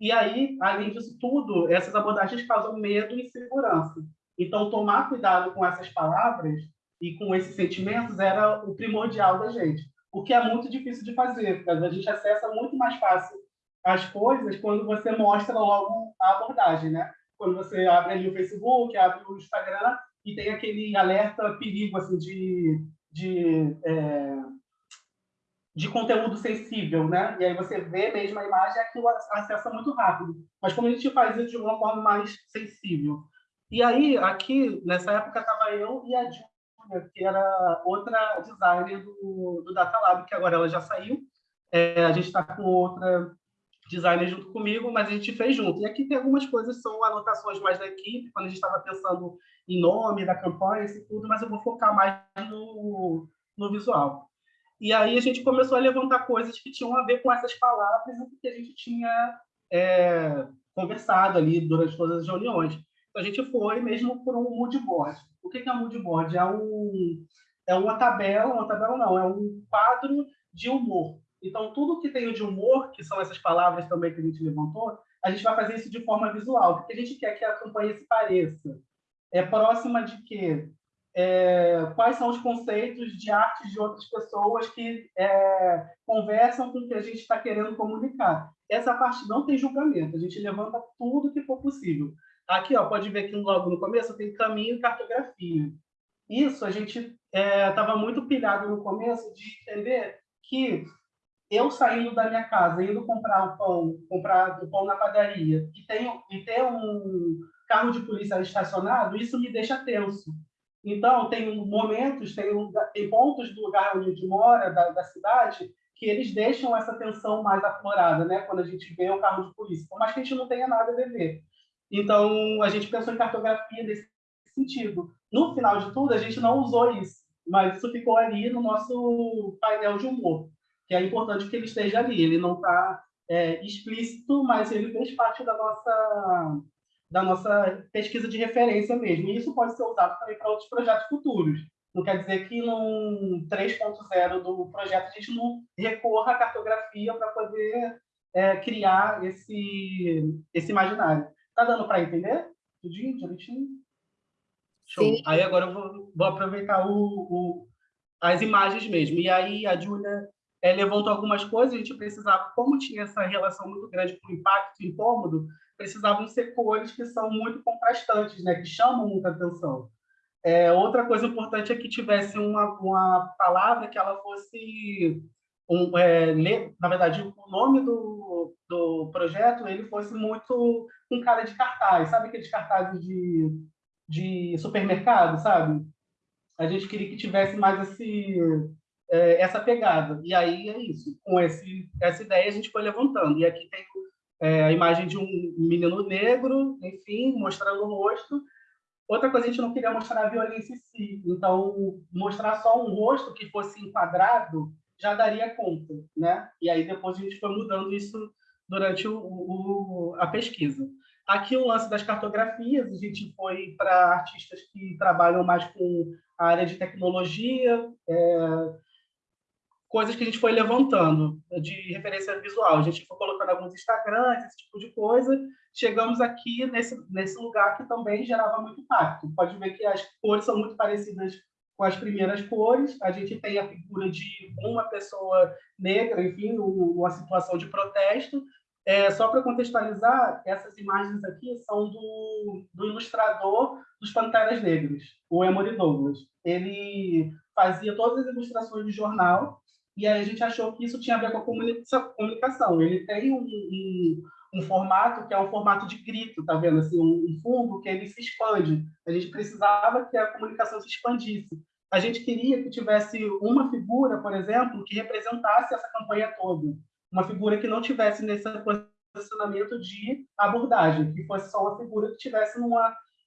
E aí, além disso tudo, essas abordagens causam medo e insegurança. Então, tomar cuidado com essas palavras e com esses sentimentos era o primordial da gente, o que é muito difícil de fazer, porque a gente acessa muito mais fácil as coisas quando você mostra logo a abordagem, né? Quando você abre ali o Facebook, abre o Instagram e tem aquele alerta perigo assim de de, é, de conteúdo sensível, né? E aí você vê mesmo a imagem aquilo acessa muito rápido. Mas como a gente faz isso de uma forma mais sensível? E aí, aqui, nessa época, estava eu e a Júlia, que era outra designer do, do Data Lab, que agora ela já saiu. É, a gente está com outra designer junto comigo, mas a gente fez junto. E aqui tem algumas coisas, são anotações mais da equipe, quando a gente estava pensando em nome da campanha e tudo, mas eu vou focar mais no, no visual. E aí a gente começou a levantar coisas que tinham a ver com essas palavras e que a gente tinha é, conversado ali durante todas as reuniões. Então a gente foi mesmo por um mood board. O que é um mood board? É, um, é uma tabela, uma tabela não, é um quadro de humor. Então, tudo que tem de humor, que são essas palavras também que a gente levantou, a gente vai fazer isso de forma visual, porque a gente quer que a campanha se pareça. É próxima de quê? É, quais são os conceitos de arte de outras pessoas que é, conversam com o que a gente está querendo comunicar. Essa parte não tem julgamento, a gente levanta tudo que for possível. Aqui, ó, pode ver que logo no começo tem caminho e cartografia. Isso a gente estava é, muito pilhado no começo de entender que eu saindo da minha casa, indo comprar o pão, comprar o pão na padaria, e, tenho, e ter um carro de polícia estacionado, isso me deixa tenso. Então, tem momentos, tem, tem pontos do lugar onde a gente mora, da, da cidade, que eles deixam essa tensão mais aflorada, né? quando a gente vê o carro de polícia, por mais que a gente não tenha nada a ver. Então, a gente pensou em cartografia nesse sentido. No final de tudo, a gente não usou isso, mas isso ficou ali no nosso painel de humor que é importante que ele esteja ali. Ele não está é, explícito, mas ele fez parte da nossa, da nossa pesquisa de referência mesmo. E isso pode ser usado também para outros projetos futuros. Não quer dizer que no 3.0 do projeto a gente não recorra à cartografia para poder é, criar esse, esse imaginário. Está dando para entender? Tudinho, direitinho? Show. Sim. Aí agora eu vou, vou aproveitar o, o, as imagens mesmo. E aí a Júlia é, levantou algumas coisas, a gente precisava, como tinha essa relação muito grande com impacto e incômodo, precisavam ser cores que são muito contrastantes, né, que chamam muita atenção. É, outra coisa importante é que tivesse uma, uma palavra que ela fosse, um, é, na verdade, o nome do, do projeto ele fosse muito com cara de cartaz, sabe aqueles cartazes de, de supermercado, sabe? A gente queria que tivesse mais esse é, essa pegada. E aí é isso. Com esse, essa ideia a gente foi levantando. E aqui tem é, a imagem de um menino negro, enfim, mostrando o rosto. Outra coisa, a gente não queria mostrar a violência em si. Então, mostrar só um rosto que fosse enquadrado já daria conta, né? E aí depois a gente foi mudando isso durante o, o, a pesquisa. Aqui o lance das cartografias, a gente foi para artistas que trabalham mais com a área de tecnologia, é, coisas que a gente foi levantando de referência visual. A gente foi colocando alguns Instagrams, esse tipo de coisa. Chegamos aqui nesse, nesse lugar que também gerava muito impacto. Pode ver que as cores são muito parecidas com as primeiras cores. A gente tem a figura de uma pessoa negra, enfim, uma situação de protesto. É, só para contextualizar, essas imagens aqui são do, do ilustrador dos Panteras Negras, o Emory Douglas. Ele fazia todas as ilustrações de jornal e aí a gente achou que isso tinha a ver com a comunicação. Ele tem um, um, um formato que é um formato de grito, tá vendo? Assim, um, um fundo que ele se expande. A gente precisava que a comunicação se expandisse. A gente queria que tivesse uma figura, por exemplo, que representasse essa campanha toda. Uma figura que não tivesse nesse posicionamento de abordagem, que fosse só uma figura que tivesse num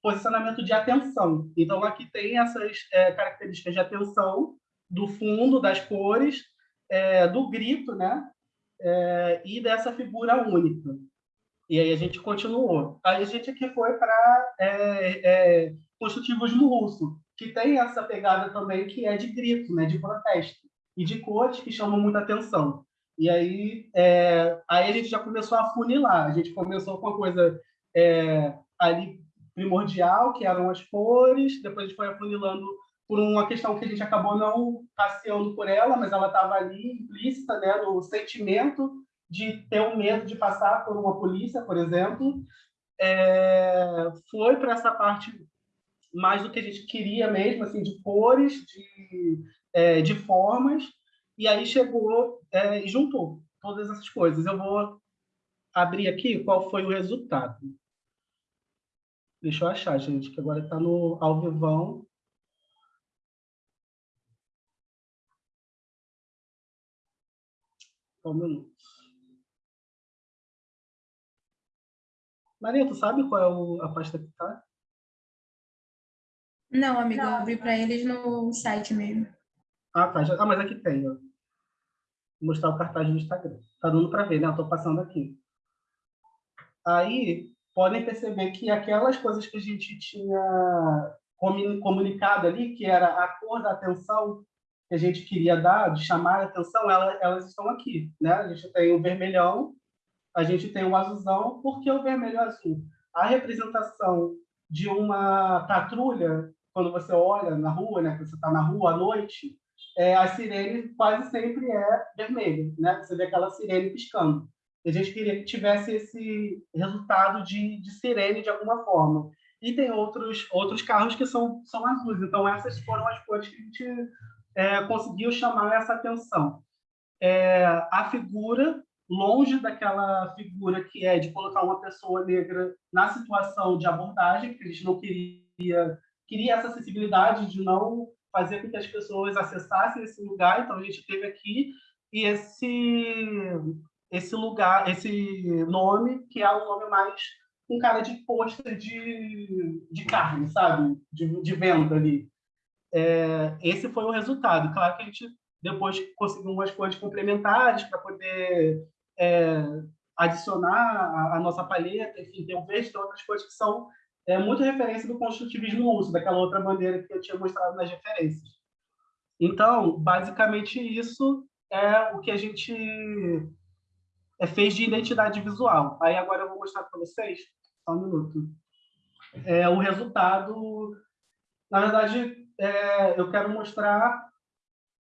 posicionamento de atenção. Então, aqui tem essas é, características de atenção do fundo, das cores, é, do grito, né? É, e dessa figura única. E aí a gente continuou. Aí a gente aqui foi para é, é, construtivos no russo, que tem essa pegada também que é de grito, né, de protesto, e de cores que chamam muita atenção. E aí, é, aí a gente já começou a funilar. A gente começou com uma coisa é, ali primordial, que eram as cores, depois a gente foi afunilando por uma questão que a gente acabou não passeando por ela, mas ela estava ali implícita, né, no sentimento de ter o medo de passar por uma polícia, por exemplo. É, foi para essa parte mais do que a gente queria mesmo, assim, de cores, de, é, de formas, e aí chegou é, e juntou todas essas coisas. Eu vou abrir aqui qual foi o resultado. Deixa eu achar, gente, que agora está no ao vivão. Só um minuto. Maria, tu sabe qual é o, a pasta que está? Não, amigo, eu abri para eles no site mesmo. Ah, tá. Já, ah, mas aqui tem, ó. Vou mostrar o cartaz do Instagram. Tá dando para ver, né? Eu tô passando aqui. Aí, podem perceber que aquelas coisas que a gente tinha comunicado ali, que era a cor da atenção a gente queria dar, de chamar a atenção, elas, estão aqui. Né? A gente tem o vermelhão, a gente tem o azulzão, por que o vermelho e azul? A representação de uma patrulha, quando você olha na rua, né, você está na rua à noite, é, a sirene quase sempre é vermelha, né? Você vê aquela sirene piscando. A gente queria que tivesse esse resultado de, de sirene de alguma forma. E tem outros, outros carros que são, são azuis. Então, essas foram as cores que a gente é, conseguiu chamar essa atenção. É, a figura, longe daquela figura que é de colocar uma pessoa negra na situação de abordagem, que a gente não queria, queria essa acessibilidade de não fazer com que as pessoas acessassem esse lugar. Então, a gente teve aqui e esse esse lugar, esse nome, que é o nome mais um cara de pôster de, de carne, sabe? De, de venda ali. É, esse foi o resultado. Claro que a gente depois conseguiu umas coisas complementares para poder é, adicionar a, a, nossa paleta, enfim, tem um verde, tem outras coisas que são é, muito referência do construtivismo russo, daquela outra maneira que eu tinha mostrado nas referências. Então, basicamente, isso é o que a gente é, fez de identidade visual. Aí agora eu vou mostrar para vocês, só um minuto, é, o resultado. Na verdade, é, eu quero mostrar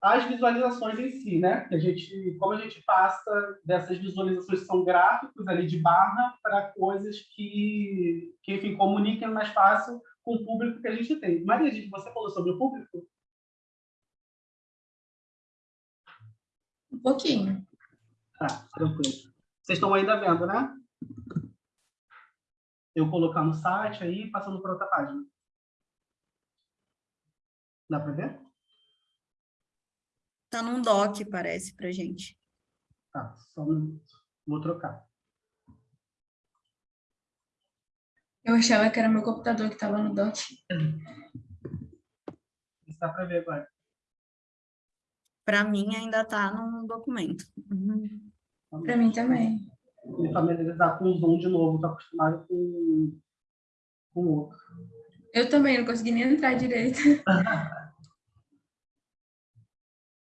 as visualizações em si, né? Que a gente, como a gente passa dessas visualizações que são gráficos ali de barra para coisas que, que, enfim, comuniquem mais fácil com o público que a gente tem. Maria, você falou sobre o público? Um pouquinho. Tá, tranquilo. Vocês estão ainda vendo, né? Eu colocar no site aí, passando para outra página. Dá para ver? Tá num doc, parece, para gente. Tá, só um minuto. Vou trocar. Eu achava que era meu computador que estava no doc. Dá para ver agora. Para mim, ainda está no documento. Uhum. Para mim também. Me familiarizar com o Zoom de novo, estou acostumado com, com o outro. Eu também, não consegui nem entrar direito.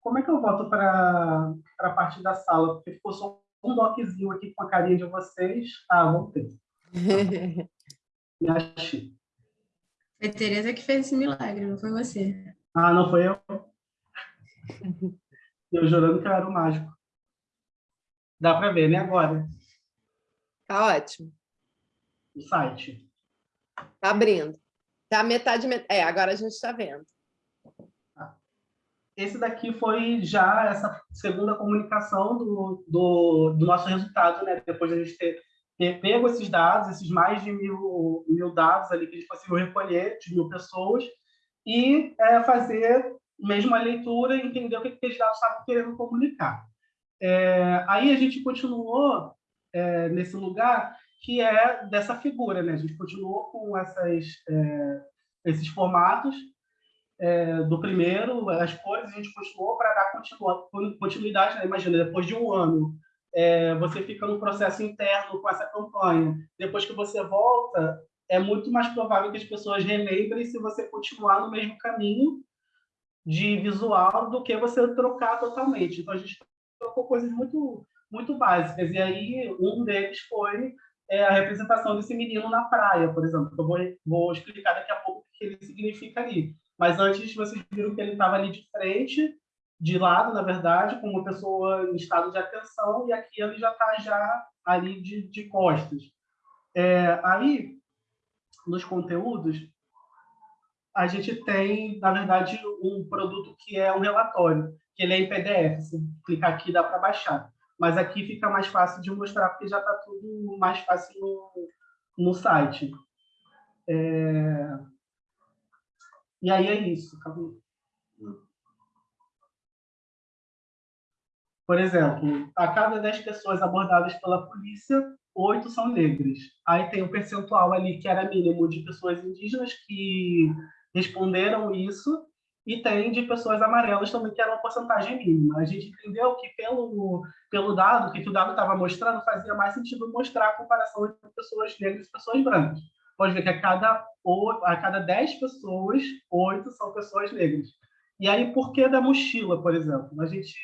Como é que eu volto para a parte da sala? Porque ficou só um doczinho aqui com a carinha de vocês. Ah, voltei. Me achei. Foi a Tereza que fez esse milagre, não foi você. Ah, não foi eu? Eu jurando que eu era o mágico. Dá para ver, né, agora? Tá ótimo. O site. Tá abrindo. Tá metade... É, agora a gente está vendo. Esse daqui foi já essa segunda comunicação do, do, do nosso resultado, né? Depois de a gente ter, ter pego esses dados, esses mais de mil, mil dados ali que a gente conseguiu recolher, de mil pessoas, e é, fazer mesmo a leitura e entender o que, que esses dados estavam querendo comunicar. É, aí a gente continuou é, nesse lugar que é dessa figura, né? A gente continuou com essas, é, esses formatos é, do primeiro, as cores, a gente continuou para dar continuidade, né? Imagina, depois de um ano é, você fica no processo interno com essa campanha. Depois que você volta, é muito mais provável que as pessoas relembrem se você continuar no mesmo caminho de visual do que você trocar totalmente. Então, a gente trocou coisas muito, muito básicas. E aí, um deles foi é, a representação desse menino na praia, por exemplo. Eu vou, vou explicar daqui a pouco o que ele significa ali. Mas antes, vocês viram que ele estava ali de frente, de lado, na verdade, com uma pessoa em estado de atenção, e aqui ele já está já ali de, de costas. É, aí, nos conteúdos, a gente tem, na verdade, um produto que é um relatório, que ele é em PDF. Se clicar aqui, dá para baixar. Mas aqui fica mais fácil de mostrar, porque já está tudo mais fácil no, no site. É... E aí é isso. Acabou. Por exemplo, a cada 10 pessoas abordadas pela polícia, oito são negras. Aí tem o um percentual ali que era mínimo de pessoas indígenas que responderam isso, e tem de pessoas amarelas também, que era uma porcentagem mínima. A gente entendeu que pelo, pelo dado, que o dado estava mostrando, fazia mais sentido mostrar a comparação entre pessoas negras e pessoas brancas. Pode ver que a cada, a cada 10 pessoas, oito são pessoas negras. E aí, por que da mochila, por exemplo? A gente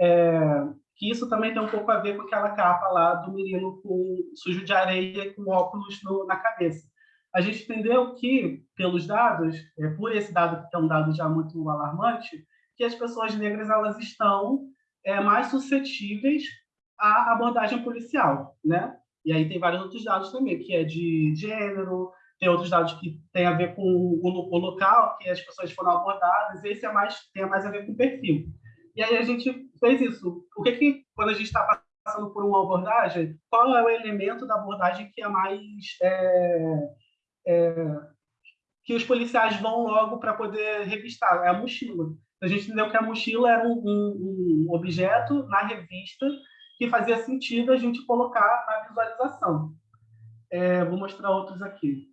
é, que isso também tem um pouco a ver com aquela capa lá do menino com sujo de areia com óculos no, na cabeça. A gente entendeu que, pelos dados, é, por esse dado que é um dado já muito alarmante, que as pessoas negras elas estão é, mais suscetíveis à abordagem policial, né? E aí tem vários outros dados também, que é de gênero, tem outros dados que tem a ver com o, o local que as pessoas foram abordadas, esse é mais tem mais a ver com o perfil. E aí a gente fez isso. O que que, quando a gente está passando por uma abordagem, qual é o elemento da abordagem que é mais... É, é, que os policiais vão logo para poder revistar? É a mochila. A gente entendeu que a mochila era um, um, um objeto na revista que fazia sentido a gente colocar na visualização. É, vou mostrar outros aqui.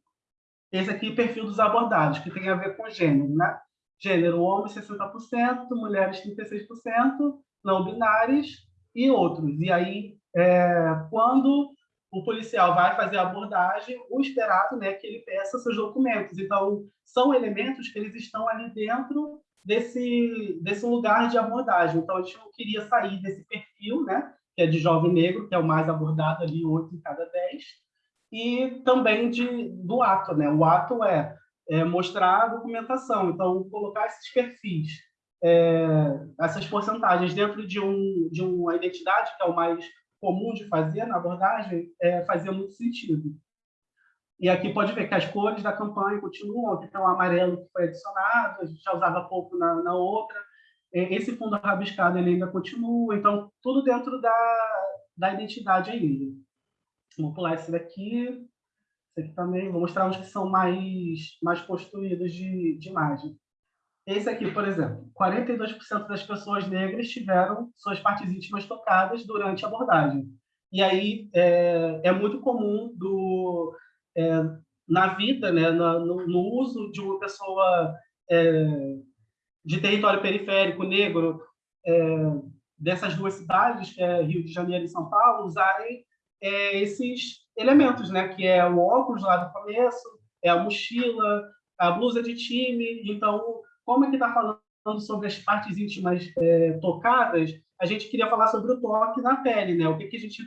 Esse aqui, perfil dos abordados, que tem a ver com gênero, né? Gênero, homem 60%, mulheres 36%, não binários e outros. E aí, é, quando o policial vai fazer a abordagem, o esperado né, que ele peça seus documentos. Então, são elementos que eles estão ali dentro desse, desse lugar de abordagem. Então, a gente não queria sair desse perfil, né, que é de jovem negro, que é o mais abordado ali, 8 em cada 10, e também de, do ato. Né? O ato é é, mostrar a documentação. Então, colocar esses perfis, é, essas porcentagens dentro de, um, de uma identidade, que é o mais comum de fazer na abordagem, é, fazia muito sentido. E aqui pode ver que as cores da campanha continuam, aqui tem o amarelo que foi adicionado, a gente já usava pouco na, na outra. É, esse fundo rabiscado ele ainda continua, então tudo dentro da, da identidade ainda. Vou pular esse daqui. Esse aqui também, vou mostrar uns que são mais, mais construídos de, de imagem. Esse aqui, por exemplo, 42% das pessoas negras tiveram suas partes íntimas tocadas durante a abordagem. E aí é, é muito comum do, é, na vida, né, no, no, uso de uma pessoa é, de território periférico negro é, dessas duas cidades, é Rio de Janeiro e São Paulo, usarem é, esses elementos, né? Que é o óculos lá do começo, é a mochila, a blusa de time. Então, como é que está falando sobre as partes íntimas é, tocadas, a gente queria falar sobre o toque na pele, né? O que, que a gente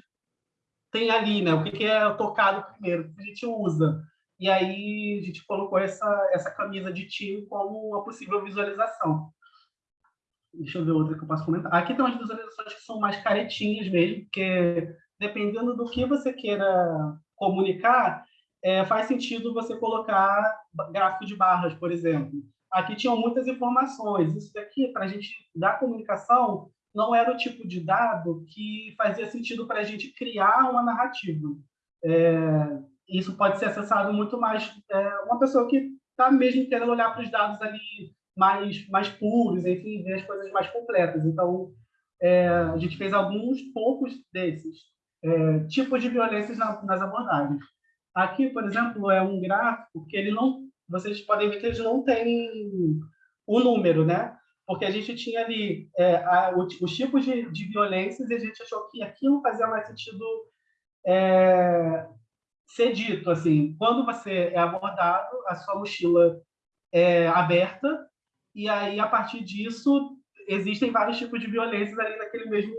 tem ali, né? O que, que é tocado primeiro, o que a gente usa. E aí a gente colocou essa, essa camisa de time como uma possível visualização. Deixa eu ver outra que eu posso comentar. Aqui tem umas visualizações que são mais caretinhas mesmo, porque dependendo do que você queira comunicar, é, faz sentido você colocar gráfico de barras, por exemplo. Aqui tinham muitas informações. Isso daqui, para a gente dar comunicação, não era o tipo de dado que fazia sentido para a gente criar uma narrativa. É, isso pode ser acessado muito mais é, uma pessoa que está mesmo querendo olhar para os dados ali mais mais puros, enfim, ver as coisas mais completas. Então, é, a gente fez alguns poucos desses é, tipos de violências na, nas abordagens. Aqui, por exemplo, é um gráfico que ele não, vocês podem ver que ele não tem o número, né? porque a gente tinha ali é, a, os tipos de, de violências e a gente achou que aquilo fazia mais sentido é, ser dito, assim, quando você é abordado, a sua mochila é aberta, e aí, a partir disso, existem vários tipos de violências ali naquele mesmo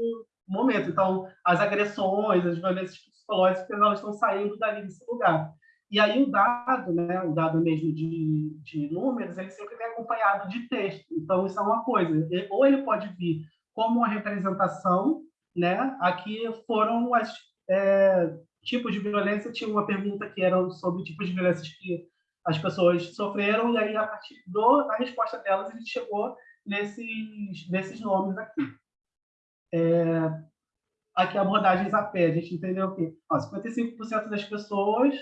momento. Então, as agressões, as violências psicológicas, elas estão saindo dali desse lugar. E aí o dado, né, o dado mesmo de, de números, ele sempre vem acompanhado de texto. Então, isso é uma coisa. Ou ele pode vir como uma representação, né? Aqui foram os é, tipos de violência. Tinha uma pergunta que era sobre tipos de violências que as pessoas sofreram, e aí, a partir da resposta delas, a gente chegou nesses, nesses nomes aqui. É, aqui, a pé, a gente entendeu o quê? Ó, 55% das pessoas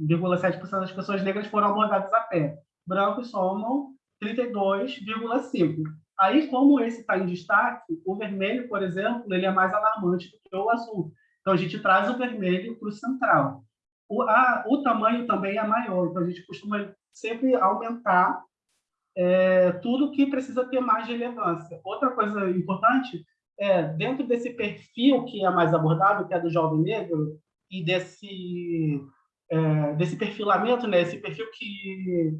0,7% das pessoas negras foram abordadas a pé. Brancos somam 32,5%. Aí, como esse está em destaque, o vermelho, por exemplo, ele é mais alarmante do que o azul. Então, a gente traz o vermelho para o central. O, a, o tamanho também é maior, então a gente costuma sempre aumentar é, tudo que precisa ter mais relevância. Outra coisa importante é, dentro desse perfil que é mais abordado, que é do jovem negro, e desse é, desse perfilamento, né? Esse perfil que,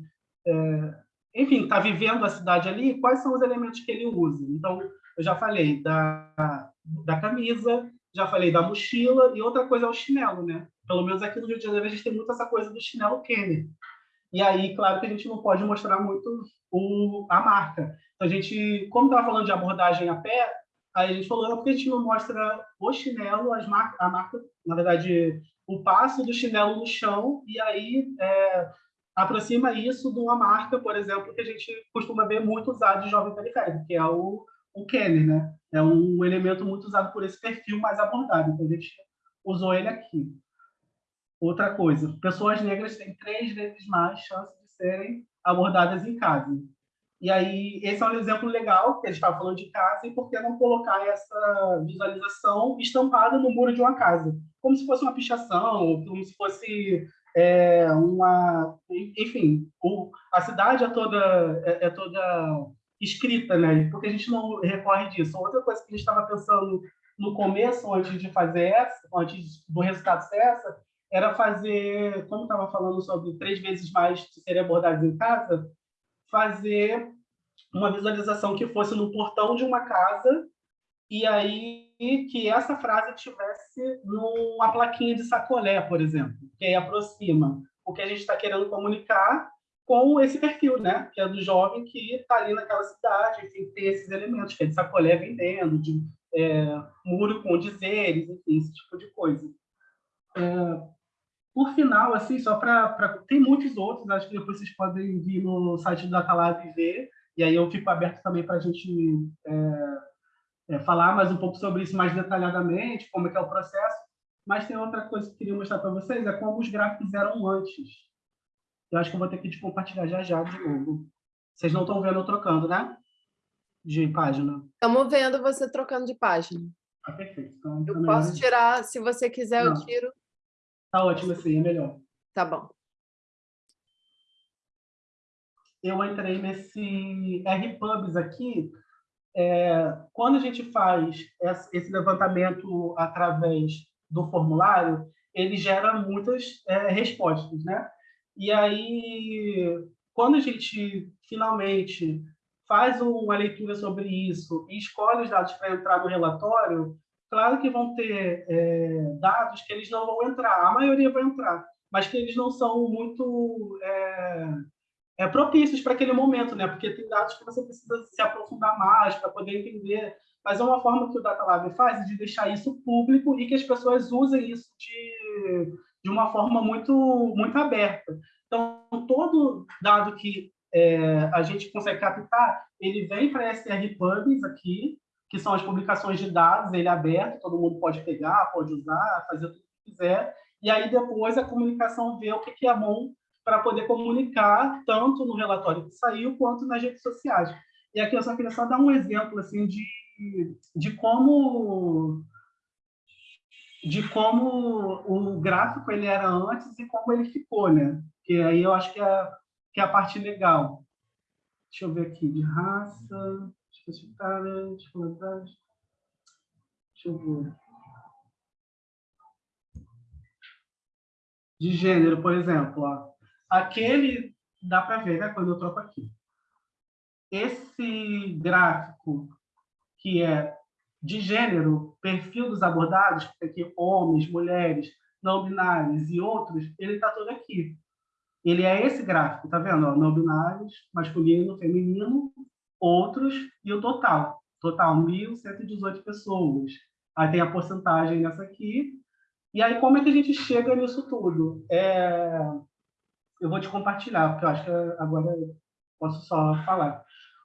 é, enfim, está vivendo a cidade ali, quais são os elementos que ele usa? Então, eu já falei da, da camisa, já falei da mochila, e outra coisa é o chinelo, né? Pelo menos aqui no Rio de Janeiro a gente tem muito essa coisa do chinelo Kenner. E aí, claro que a gente não pode mostrar muito o, a marca. Então, a gente, como estava falando de abordagem a pé, aí a gente falou, não, porque a gente não mostra o chinelo, as mar a marca, na verdade, o passo do chinelo no chão e aí é, aproxima isso de uma marca, por exemplo, que a gente costuma ver muito usado de jovem periférico, que é o, o Kenner, né? É um elemento muito usado por esse perfil mais abordado, então a gente usou ele aqui. Outra coisa, pessoas negras têm três vezes mais chance de serem abordadas em casa. E aí, esse é um exemplo legal, que a gente estava falando de casa, e por que não colocar essa visualização estampada no muro de uma casa? Como se fosse uma pichação, como se fosse é, uma... Enfim, o, a cidade é toda, é, é, toda escrita, né? Porque a gente não recorre disso. Outra coisa que a gente estava pensando no começo, antes de fazer essa, antes do resultado ser essa, era fazer, como estava falando sobre três vezes mais serem abordados em casa, fazer uma visualização que fosse no portão de uma casa e aí que essa frase tivesse numa plaquinha de sacolé, por exemplo, que aí aproxima o que a gente está querendo comunicar com esse perfil, né? Que é do jovem que está ali naquela cidade, enfim, tem esses elementos, que é de sacolé vendendo, de é, muro com dizeres, enfim, esse tipo de coisa. É, por final, assim, só para... Tem muitos outros, acho que depois vocês podem vir no site do Datalab e ver, e aí eu fico aberto também para a gente é, é, falar mais um pouco sobre isso mais detalhadamente, como é que é o processo, mas tem outra coisa que eu queria mostrar para vocês, é como os gráficos eram antes. Eu acho que eu vou ter que compartilhar já já de novo. Vocês não estão vendo eu trocando, né? De página. Estamos vendo você trocando de página. Ah, perfeito. Então, eu posso tirar, se você quiser, não. eu tiro. Tá ótimo assim, é melhor. Tá bom. Eu entrei nesse RPubs aqui. É, quando a gente faz esse levantamento através do formulário, ele gera muitas é, respostas, né? E aí, quando a gente finalmente faz uma leitura sobre isso e escolhe os dados para entrar no relatório, Claro que vão ter é, dados que eles não vão entrar, a maioria vai entrar, mas que eles não são muito é, é, propícios para aquele momento, né? porque tem dados que você precisa se aprofundar mais para poder entender. Mas é uma forma que o Data Lab faz de deixar isso público e que as pessoas usem isso de, de uma forma muito, muito aberta. Então, todo dado que é, a gente consegue captar, ele vem para SR Pubs aqui, que são as publicações de dados, ele é aberto, todo mundo pode pegar, pode usar, fazer o que quiser, e aí depois a comunicação vê o que é bom para poder comunicar tanto no relatório que saiu quanto nas redes sociais. E aqui eu só queria só dar um exemplo assim de, de como de como o gráfico ele era antes e como ele ficou, né? Que aí eu acho que é, que é a parte legal. Deixa eu ver aqui, de raça, especificária, escolaridade. Deixa eu ver. De gênero, por exemplo. Ó. Aquele, dá para ver, né, quando eu troco aqui. Esse gráfico que é de gênero, perfil dos abordados, aqui homens, mulheres, não binários e outros, ele está todo aqui. Ele é esse gráfico, tá vendo? Não binários, masculino, feminino, outros e o total. Total, 1.118 pessoas. Aí tem a porcentagem nessa aqui. E aí, como é que a gente chega nisso tudo? É... Eu vou te compartilhar, porque eu acho que agora eu posso só falar.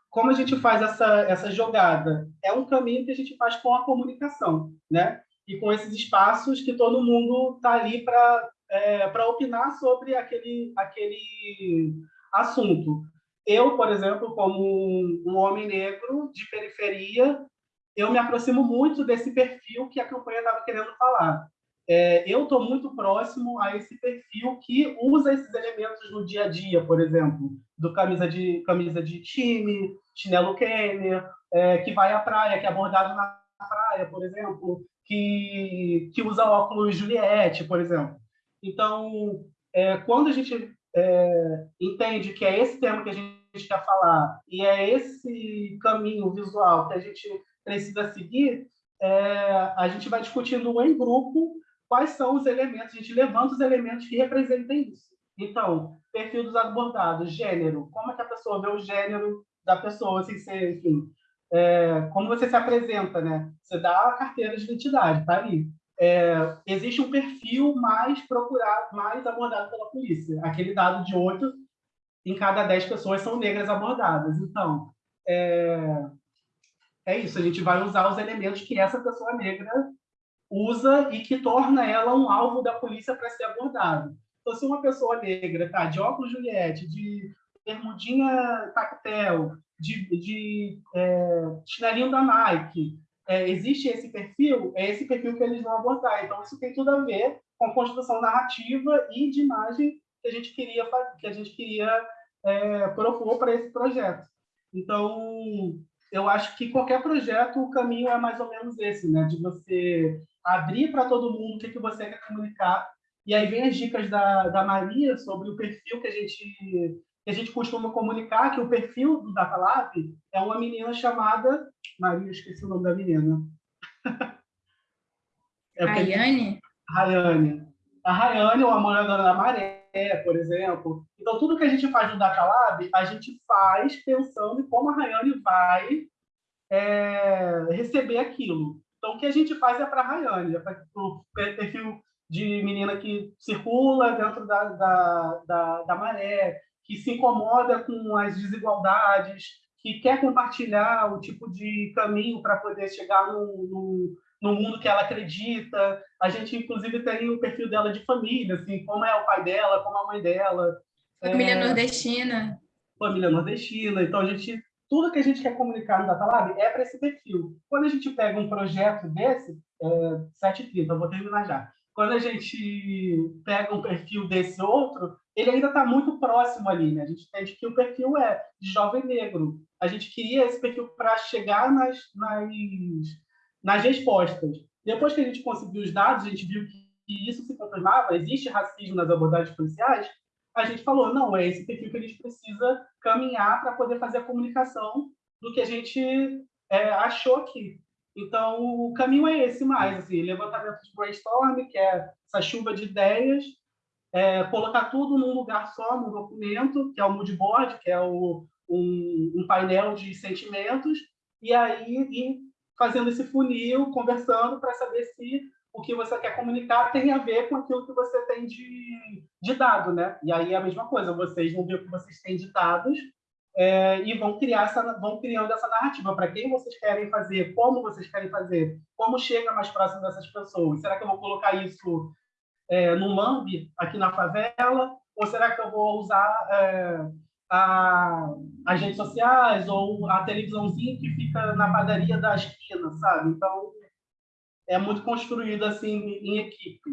Como a gente faz essa, essa jogada? É um caminho que a gente faz com a comunicação, né? E com esses espaços que todo mundo está ali para é, opinar sobre aquele, aquele assunto. Eu, por exemplo, como um homem negro de periferia, eu me aproximo muito desse perfil que a campanha estava querendo falar. É, eu estou muito próximo a esse perfil que usa esses elementos no dia a dia, por exemplo, do camisa de, camisa de time, chinelo Kenner, é, que vai à praia, que é abordado na praia, por exemplo, que, que usa óculos Juliette, por exemplo. Então, é, quando a gente é, entende que é esse tema que a gente quer falar e é esse caminho visual que a gente precisa seguir, é, a gente vai discutindo em grupo quais são os elementos, a gente levanta os elementos que representem isso. Então, perfil dos abordados, gênero, como é que a pessoa vê o gênero da pessoa, ser, enfim, é, como você se apresenta, né? Você dá a carteira de identidade, tá ali. É, existe um perfil mais procurado, mais abordado pela polícia. Aquele dado de oito em cada dez pessoas são negras abordadas. Então, é, é isso, a gente vai usar os elementos que essa pessoa negra usa e que torna ela um alvo da polícia para ser abordado. Então, se uma pessoa negra tá de óculos Juliette, de bermudinha tactel, de, de é, chinelinho da Nike, é, existe esse perfil, é esse perfil que eles vão abordar. Então, isso tem tudo a ver com a construção narrativa e de imagem que a gente queria, que a gente queria é, propor para esse projeto. Então, eu acho que qualquer projeto, o caminho é mais ou menos esse, né? De você abrir para todo mundo o que, que você quer comunicar. E aí vem as dicas da, da Maria sobre o perfil que a gente que a gente costuma comunicar, que o perfil do Datalab é uma menina chamada... Maria, esqueci o nome da menina. é Rayane? Rayane. A Rayane é uma moradora da Maré, por exemplo. Então, tudo que a gente faz no Datalab, a gente faz pensando em como a Rayane vai é, receber aquilo. Então, o que a gente faz é para a Rayane, é para o perfil de menina que circula dentro da, da, da, da maré, que se incomoda com as desigualdades, que quer compartilhar o tipo de caminho para poder chegar no, no, no, mundo que ela acredita. A gente, inclusive, tem o perfil dela de família, assim, como é o pai dela, como a mãe dela. Família é... nordestina. Família nordestina. Então, a gente, tudo que a gente quer comunicar no DataLab é para esse perfil. Quando a gente pega um projeto desse, é, 7h30, eu vou terminar já. Quando a gente pega um perfil desse outro, ele ainda está muito próximo ali, né? A gente entende que o perfil é de jovem negro. A gente queria esse perfil para chegar nas, nas, nas respostas. Depois que a gente conseguiu os dados, a gente viu que isso se confirmava, existe racismo nas abordagens policiais, a gente falou, não, é esse perfil que a gente precisa caminhar para poder fazer a comunicação do que a gente é, achou aqui. Então, o caminho é esse mais, assim, levantamento de brainstorm, que é essa chuva de ideias, é, colocar tudo num lugar só, num documento, que é o mood board, que é o, um, um painel de sentimentos, e aí ir fazendo esse funil, conversando para saber se o que você quer comunicar tem a ver com aquilo que você tem de, de dado, né? E aí é a mesma coisa, vocês vão ver o que vocês têm de dados é, e vão criar essa, vão criando essa narrativa para quem vocês querem fazer, como vocês querem fazer, como chega mais próximo dessas pessoas. Será que eu vou colocar isso é, no MAMB, aqui na favela? Ou será que eu vou usar é, a, as redes sociais ou a televisãozinha que fica na padaria da esquina, sabe? Então, é muito construído assim em equipe.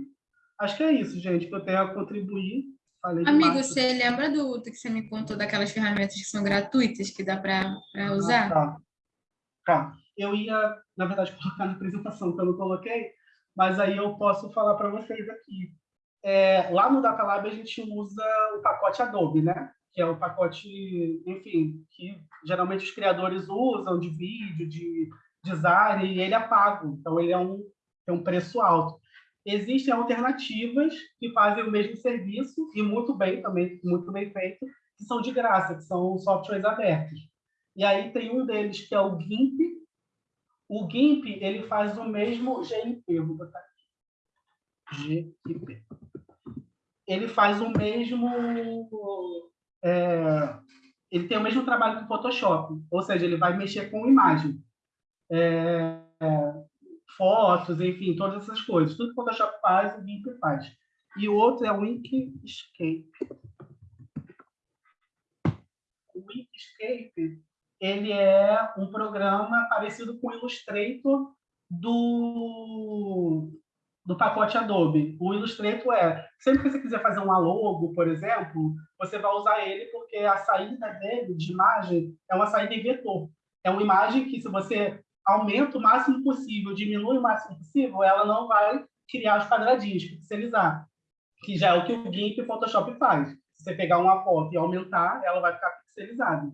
Acho que é isso, gente, que eu tenho a contribuir. Falei Amigo, demais. você lembra do, do que você me contou daquelas ferramentas que são gratuitas que dá para Ah, usar? tá. Tá. Eu ia, na verdade, colocar na apresentação que eu não coloquei, mas aí eu posso falar para vocês aqui. É, lá no Datalab a gente usa o pacote Adobe, né? Que é o pacote, enfim, que geralmente os criadores usam de vídeo, de design, e ele é pago. Então ele é um, tem um preço alto. Existem alternativas que fazem o mesmo serviço e muito bem também, muito bem feito, que são de graça, que são softwares abertos. E aí tem um deles que é o GIMP. O GIMP ele faz o mesmo GIP, vou botar aqui. GIP. Ele faz o mesmo é, ele tem o mesmo trabalho que o Photoshop, ou seja, ele vai mexer com imagem. É, fotos, enfim, todas essas coisas. Tudo que o Photoshop faz, o GIMP faz. E o outro é o Inkscape. O Inkscape ele é um programa parecido com o Illustrator do, do pacote Adobe. O Illustrator é, sempre que você quiser fazer uma logo, por exemplo, você vai usar ele porque a saída dele de imagem é uma saída em vetor. É uma imagem que, se você aumenta o máximo possível, diminui o máximo possível, ela não vai criar os quadradinhos, pixelizar, que já é o que o GIMP e o Photoshop faz. Se você pegar uma foto e aumentar, ela vai ficar pixelizada.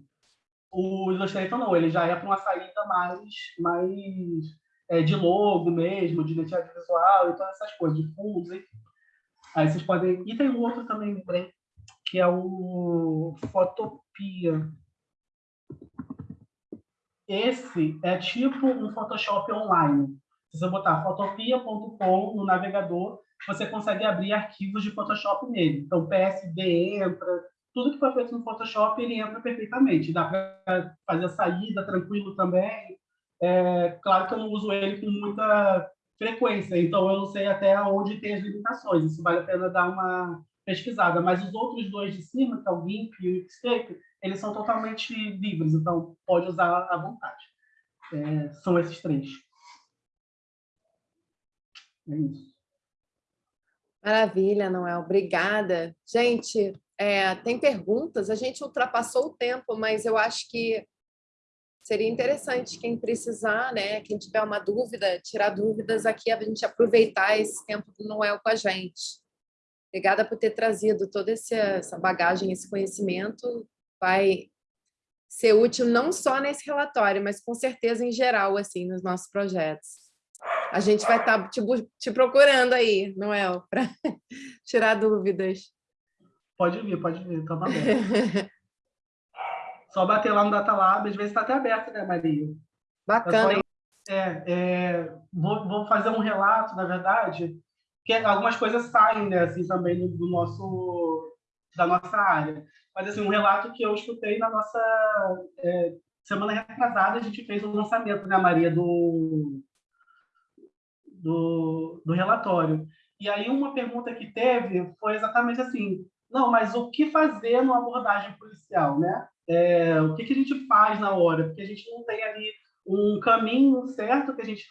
O Illustrator não, ele já é para uma saída mais, mais é, de logo mesmo, de identidade visual e todas essas coisas, de fundos, enfim. Aí vocês podem... E tem um outro também, lembrei, que é o Photopia. Esse é tipo um Photoshop online. Se você botar photopia.com no navegador, você consegue abrir arquivos de Photoshop nele. Então, PSD entra, tudo que foi feito no Photoshop, ele entra perfeitamente. Dá para fazer a saída tranquilo também. É, claro que eu não uso ele com muita frequência, então eu não sei até onde tem as limitações. Isso vale a pena dar uma pesquisada. Mas os outros dois de cima, que é o GIMP e o Xscape, eles são totalmente livres, então pode usar à vontade. É, são esses três. É isso. Maravilha, Noel. Obrigada. Gente, é, tem perguntas? A gente ultrapassou o tempo, mas eu acho que seria interessante quem precisar, né? Quem tiver uma dúvida, tirar dúvidas aqui, a gente aproveitar esse tempo do Noel com a gente. Obrigada por ter trazido toda essa bagagem, esse conhecimento. Vai ser útil não só nesse relatório, mas com certeza em geral, assim, nos nossos projetos. A gente vai estar te, te procurando aí, Noel, para tirar dúvidas. Pode vir, pode vir, estava aberto. Só bater lá no Datalab, às vezes está até aberto, né, Maria? Bacana. É, é, vou, vou, fazer um relato, na verdade, que algumas coisas saem, né, assim, também do nosso, da nossa área. Mas, assim, um relato que eu escutei na nossa... É, semana retrasada, a gente fez o um lançamento, né, Maria, do, do, do relatório. E aí uma pergunta que teve foi exatamente assim, não, mas o que fazer numa abordagem policial, né? É, o que, que a gente faz na hora? Porque a gente não tem ali um caminho certo, que a gente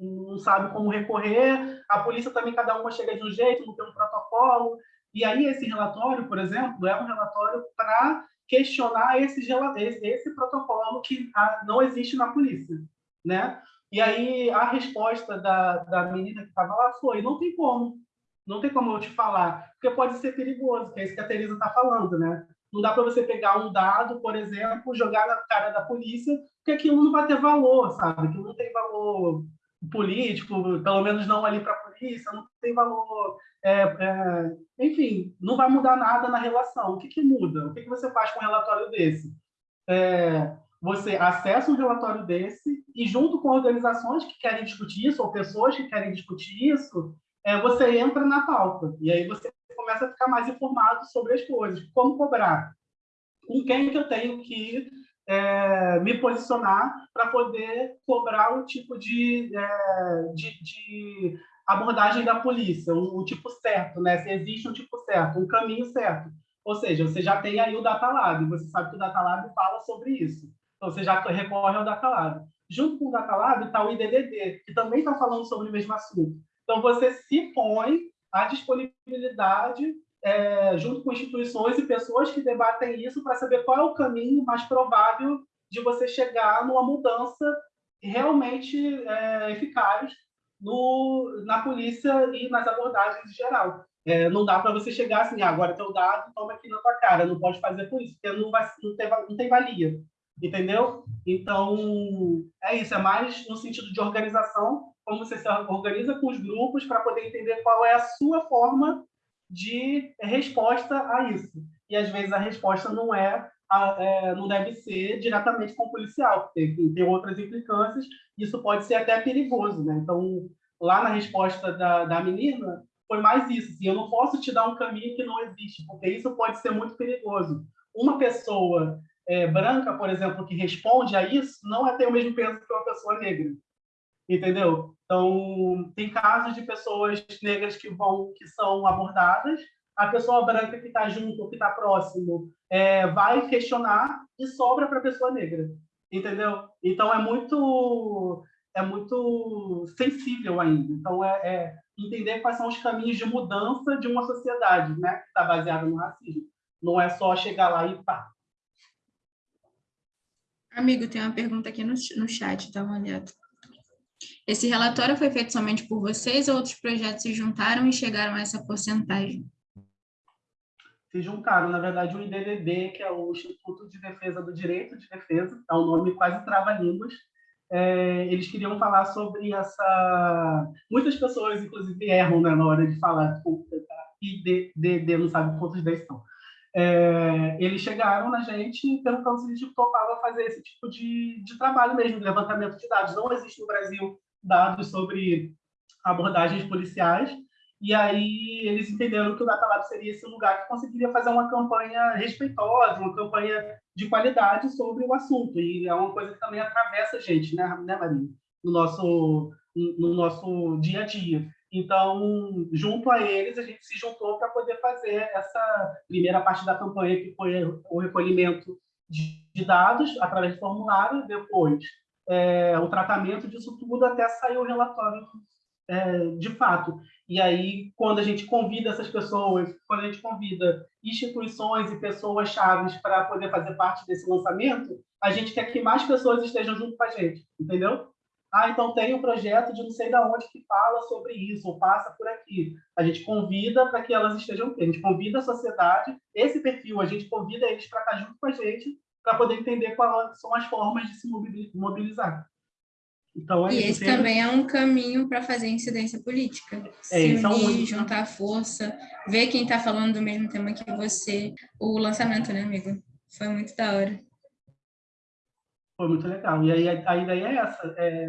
não sabe como recorrer, a polícia também, cada uma chega de um jeito, não tem um protocolo. E aí esse relatório, por exemplo, é um relatório para questionar esse, esse, protocolo que não existe na polícia, né? E aí a resposta da, da menina que estava lá foi, não tem como, não tem como eu te falar, porque pode ser perigoso, que é isso que a Teresa está falando, né? Não dá para você pegar um dado, por exemplo, jogar na cara da polícia, porque aquilo não vai ter valor, sabe? Aquilo não tem valor político, pelo menos não ali para a polícia, não tem valor... É, é, enfim, não vai mudar nada na relação. O que, que muda? O que, que você faz com um relatório desse? É, você acessa um relatório desse e, junto com organizações que querem discutir isso, ou pessoas que querem discutir isso, é, você entra na pauta. E aí você começa a ficar mais informado sobre as coisas. Como cobrar? Com quem que eu tenho que é, me posicionar para poder cobrar um tipo de, é, de, de, abordagem da polícia, o, o, tipo certo, né? se existe um tipo certo, um caminho certo. Ou seja, você já tem aí o Datalab, você sabe que o Datalab fala sobre isso. Então, você já recorre ao Datalab. Junto com o Datalab está o IDDD, que também está falando sobre o mesmo assunto. Então, você se põe à disponibilidade é, junto com instituições e pessoas que debatem isso para saber qual é o caminho mais provável de você chegar numa mudança realmente é, eficaz no, na polícia e nas abordagens em geral. É, não dá para você chegar assim, ah, agora teu dado, toma aqui na tua cara, não pode fazer por isso, porque não, vai, não, tem, não tem valia, entendeu? Então, é isso, é mais no sentido de organização, como você se organiza com os grupos para poder entender qual é a sua forma de resposta a isso. E, às vezes, a resposta não é, é não deve ser diretamente com o policial, porque tem outras implicâncias, isso pode ser até perigoso, né? Então, lá na resposta da, da menina, foi mais isso. Assim, eu não posso te dar um caminho que não existe, porque isso pode ser muito perigoso. Uma pessoa é, branca, por exemplo, que responde a isso, não é ter o mesmo peso que uma pessoa negra. Entendeu? Então, tem casos de pessoas negras que vão, que são abordadas, a pessoa branca que está junto, que está próximo, é, vai questionar e sobra para a pessoa negra. Entendeu? Então, é muito é muito sensível ainda. Então, é, é entender quais são os caminhos de mudança de uma sociedade né, que está baseada no racismo. Não é só chegar lá e pá. Amigo, tem uma pergunta aqui no, no chat, dá uma olhada. Esse relatório foi feito somente por vocês ou outros projetos se juntaram e chegaram a essa porcentagem? Se juntaram, na verdade, o IDDD, que é o Instituto de Defesa do Direito de Defesa, é um nome quase trava-línguas, é, eles queriam falar sobre essa... Muitas pessoas, inclusive, erram né, na hora de falar, IDDD, não sabe quantos 10 são. É, eles chegaram na gente perguntando se a gente topava fazer esse tipo de, de trabalho mesmo, de levantamento de dados. Não existe no Brasil dados sobre abordagens policiais, e aí eles entenderam que o Data Lab seria esse lugar que conseguiria fazer uma campanha respeitosa, uma campanha de qualidade sobre o assunto. E é uma coisa que também atravessa a gente, né, né Maria? No nosso, no nosso dia a dia. Então, junto a eles, a gente se juntou para poder fazer essa primeira parte da campanha, que foi o recolhimento de dados através de formulário, depois é, o tratamento disso tudo até sair o relatório é, de fato. E aí, quando a gente convida essas pessoas, quando a gente convida instituições e pessoas chaves para poder fazer parte desse lançamento, a gente quer que mais pessoas estejam junto com a gente, entendeu? Ah, então tem um projeto de não sei da onde que fala sobre isso, ou passa por aqui. A gente convida para que elas estejam aqui. A gente convida a sociedade, esse perfil, a gente convida eles para estar junto com a gente, para poder entender quais são as formas de se mobilizar. Então, é e esse também é um caminho para fazer incidência política. É, se é unir, juntar força, ver quem está falando do mesmo tema que você. O lançamento, né, amigo? Foi muito da hora. Foi muito legal. E aí a, ideia é essa. É...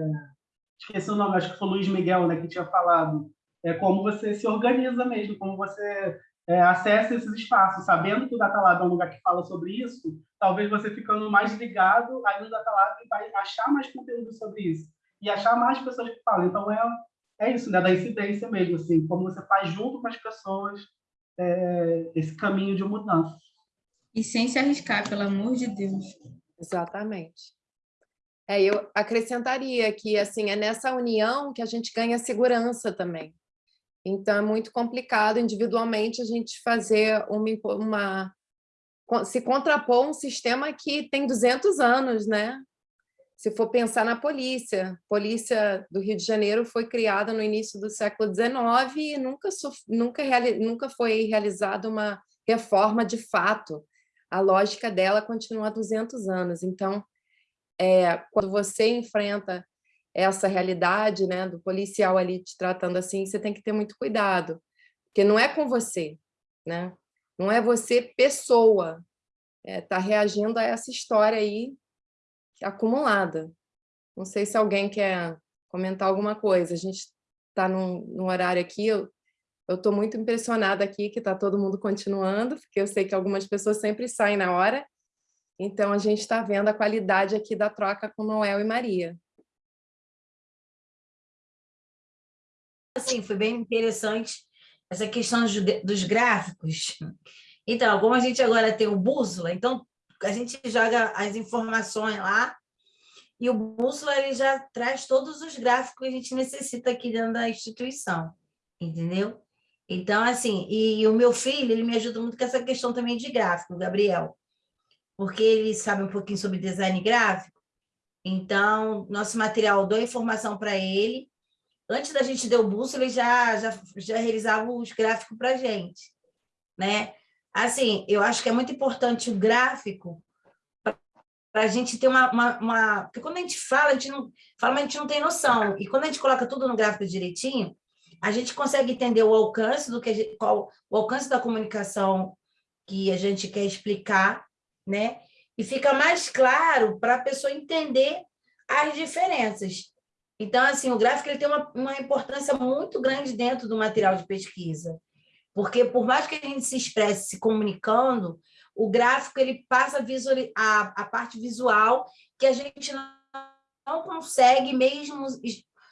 Esqueci o nome, acho que foi o Luiz Miguel, né, que tinha falado. É como você se organiza mesmo, como você é, acessa esses espaços, sabendo que o Datalab é um lugar que fala sobre isso, talvez você ficando mais ligado aí no Datalab vai achar mais conteúdo sobre isso e achar mais pessoas que falam. Então, é, é isso, né, da incidência mesmo, assim, como você faz junto com as pessoas é, esse caminho de mudança. E sem se arriscar, pelo amor de Deus. Exatamente. É, eu acrescentaria que assim é nessa união que a gente ganha segurança também. Então, é muito complicado individualmente a gente fazer uma, uma se contrapor um sistema que tem 200 anos, né? Se for pensar na polícia, a polícia do Rio de Janeiro foi criada no início do século XIX e nunca, nunca, nunca foi realizada uma reforma de fato. A lógica dela continua há 200 anos. Então, é, quando você enfrenta essa realidade né, do policial ali te tratando assim, você tem que ter muito cuidado, porque não é com você, né? não é você pessoa, está é, tá reagindo a essa história aí acumulada. Não sei se alguém quer comentar alguma coisa, a gente está num, num, horário aqui, eu estou muito impressionada aqui que está todo mundo continuando, porque eu sei que algumas pessoas sempre saem na hora, então a gente está vendo a qualidade aqui da troca com Noel e Maria. assim, foi bem interessante essa questão dos gráficos. Então, como a gente agora tem o bússola, então a gente joga as informações lá e o bússola ele já traz todos os gráficos que a gente necessita aqui dentro da instituição, entendeu? Então, assim, e o meu filho, ele me ajuda muito com essa questão também de gráfico, Gabriel, porque ele sabe um pouquinho sobre design gráfico, então, nosso material, dou informação para ele, antes da gente dar o busto, ele já, já, já realizava os gráficos para a gente, né? Assim, eu acho que é muito importante o gráfico para a gente ter uma, uma, uma, Porque quando a gente fala, a gente não fala, mas a gente não tem noção. E quando a gente coloca tudo no gráfico direitinho, a gente consegue entender o alcance do que gente, qual, o alcance da comunicação que a gente quer explicar, né? E fica mais claro para a pessoa entender as diferenças. Então, assim, o gráfico ele tem uma, uma importância muito grande dentro do material de pesquisa, porque por mais que a gente se expresse se comunicando, o gráfico ele passa a, a, parte visual que a gente não, não consegue mesmo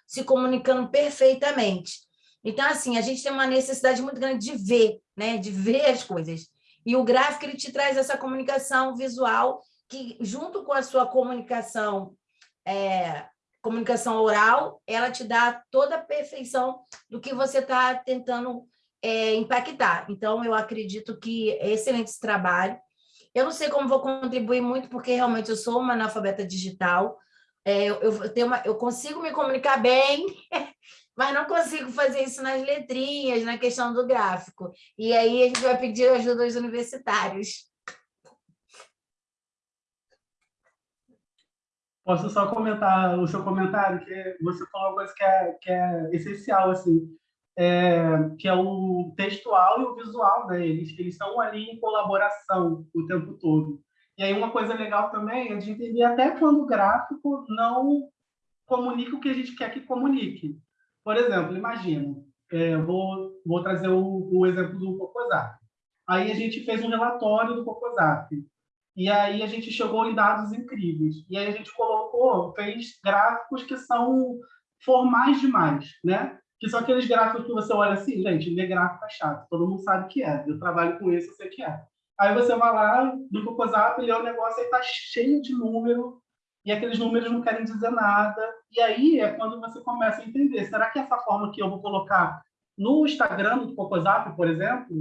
se comunicando perfeitamente. Então, assim, a gente tem uma necessidade muito grande de ver, né? de ver as coisas. E o gráfico ele te traz essa comunicação visual que, junto com a sua comunicação, é, comunicação oral, ela te dá toda a perfeição do que você está tentando é, impactar. Então, eu acredito que é excelente esse trabalho. Eu não sei como vou contribuir muito, porque realmente eu sou uma analfabeta digital, é, eu, eu, uma, eu consigo me comunicar bem, mas não consigo fazer isso nas letrinhas, na questão do gráfico. E aí a gente vai pedir ajuda aos universitários. Posso só comentar o seu comentário, que você falou uma coisa que é, que é essencial, assim, é, que é o textual e o visual, né? Eles, eles estão ali em colaboração o tempo todo. E aí uma coisa legal também é de entender até quando o gráfico não comunica o que a gente quer que comunique. Por exemplo, imagina, é, vou, vou trazer o, o exemplo do Cocosap. Aí a gente fez um relatório do Cocosap. E aí a gente chegou em dados incríveis. E aí a gente colocou, fez gráficos que são formais demais, né? Que são aqueles gráficos que você olha assim, gente, ler gráfico é chato, todo mundo sabe que é. Eu trabalho com isso, eu sei que é. Aí você vai lá no Cocosap, lê o negócio, aí tá cheio de número, e aqueles números não querem dizer nada. E aí é quando você começa a entender, será que essa forma que eu vou colocar no Instagram do Cocosap, por exemplo,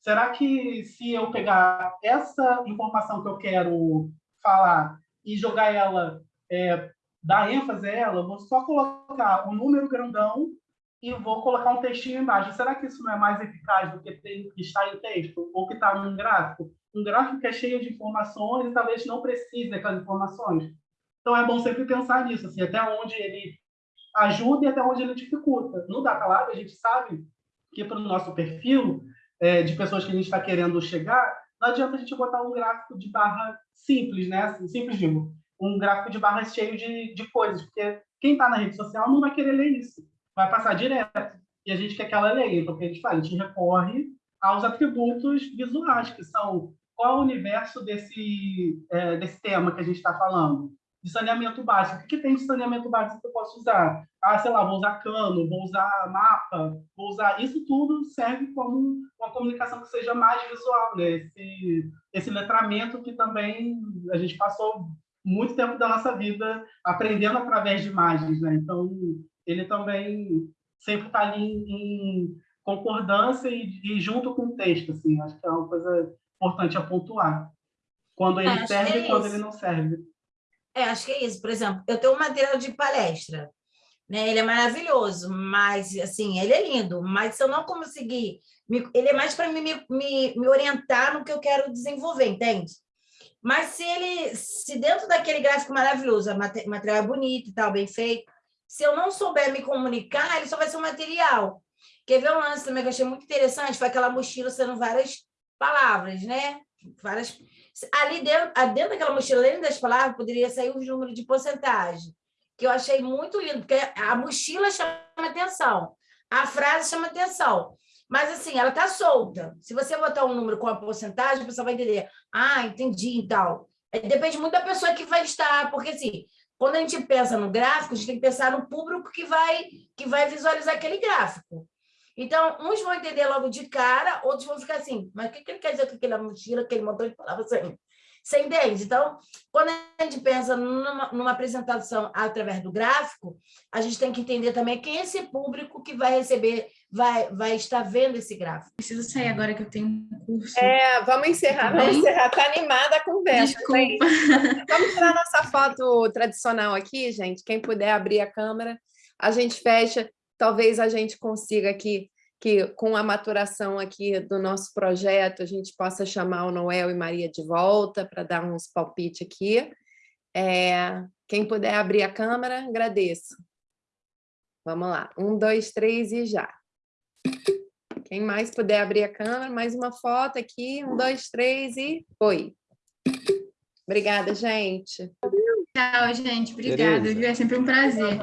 será que se eu pegar essa informação que eu quero falar e jogar ela, é, dar ênfase a ela, vou só colocar um número grandão e vou colocar um textinho embaixo. Será que isso não é mais eficaz do que, tem, que está em texto ou que está num gráfico? Um gráfico que é cheio de informações e talvez não precise daquelas informações. Então é bom sempre pensar nisso, assim, até onde ele ajuda e até onde ele dificulta. No Data Lab, a gente sabe que para o nosso perfil é, de pessoas que a gente está querendo chegar, não adianta a gente botar um gráfico de barra simples, né? Assim, simples, digo, um gráfico de barra cheio de, de coisas, porque quem está na rede social não vai querer ler isso vai passar direto. E a gente quer que ela leia. Então, o que a gente faz? A gente recorre aos atributos visuais, que são qual o universo desse, é, desse tema que a gente está falando. De saneamento básico. O que, que tem de saneamento básico que eu posso usar? Ah, sei lá, vou usar cano, vou usar mapa, vou usar... Isso tudo serve como uma comunicação que seja mais visual, né? Esse, esse letramento que também a gente passou muito tempo da nossa vida aprendendo através de imagens, né? Então, ele também sempre está ali em, concordância e, e, junto com o texto, assim, acho que é uma coisa importante a pontuar. Quando ele serve e é quando ele não serve. É, acho que é isso. Por exemplo, eu tenho um material de palestra, né? Ele é maravilhoso, mas assim, ele é lindo, mas se eu não conseguir, me, ele é mais para me, me, me orientar no que eu quero desenvolver, entende? Mas se ele, se dentro daquele gráfico maravilhoso, o material é bonito e tal, bem feito, se eu não souber me comunicar, ele só vai ser um material. Quer ver um lance também que eu achei muito interessante? Foi aquela mochila sendo várias palavras, né? Várias... Ali dentro, dentro daquela mochila, além das palavras, poderia sair o número de porcentagem, que eu achei muito lindo, porque a mochila chama atenção, a frase chama atenção. Mas, assim, ela está solta. Se você botar um número com a porcentagem, a pessoa vai entender. Ah, entendi e tal. Depende muito da pessoa que vai estar, porque, assim, quando a gente pensa no gráfico, a gente tem que pensar no público que vai, que vai visualizar aquele gráfico. Então, uns vão entender logo de cara, outros vão ficar assim, mas o que, que ele quer dizer com aquela mochila, aquele montão de palavras assim? Você entende? Então, quando a gente pensa numa, numa, apresentação através do gráfico, a gente tem que entender também quem é esse público que vai receber vai, vai estar vendo esse gráfico. Preciso sair agora que eu tenho um curso. É, vamos encerrar, vamos encerrar. Tá animada a conversa. Desculpa. gente. Vamos tirar nossa foto tradicional aqui, gente. Quem puder abrir a câmera, a gente fecha. Talvez a gente consiga aqui que com a maturação aqui do nosso projeto, a gente possa chamar o Noel e Maria de volta para dar uns palpites aqui. É, quem puder abrir a câmera, agradeço. Vamos lá. Um, dois, três e já. Quem mais puder abrir a câmera, mais uma foto aqui. Um, dois, três e foi. Obrigada, gente. Tchau, gente. Obrigada, viu? É sempre um prazer.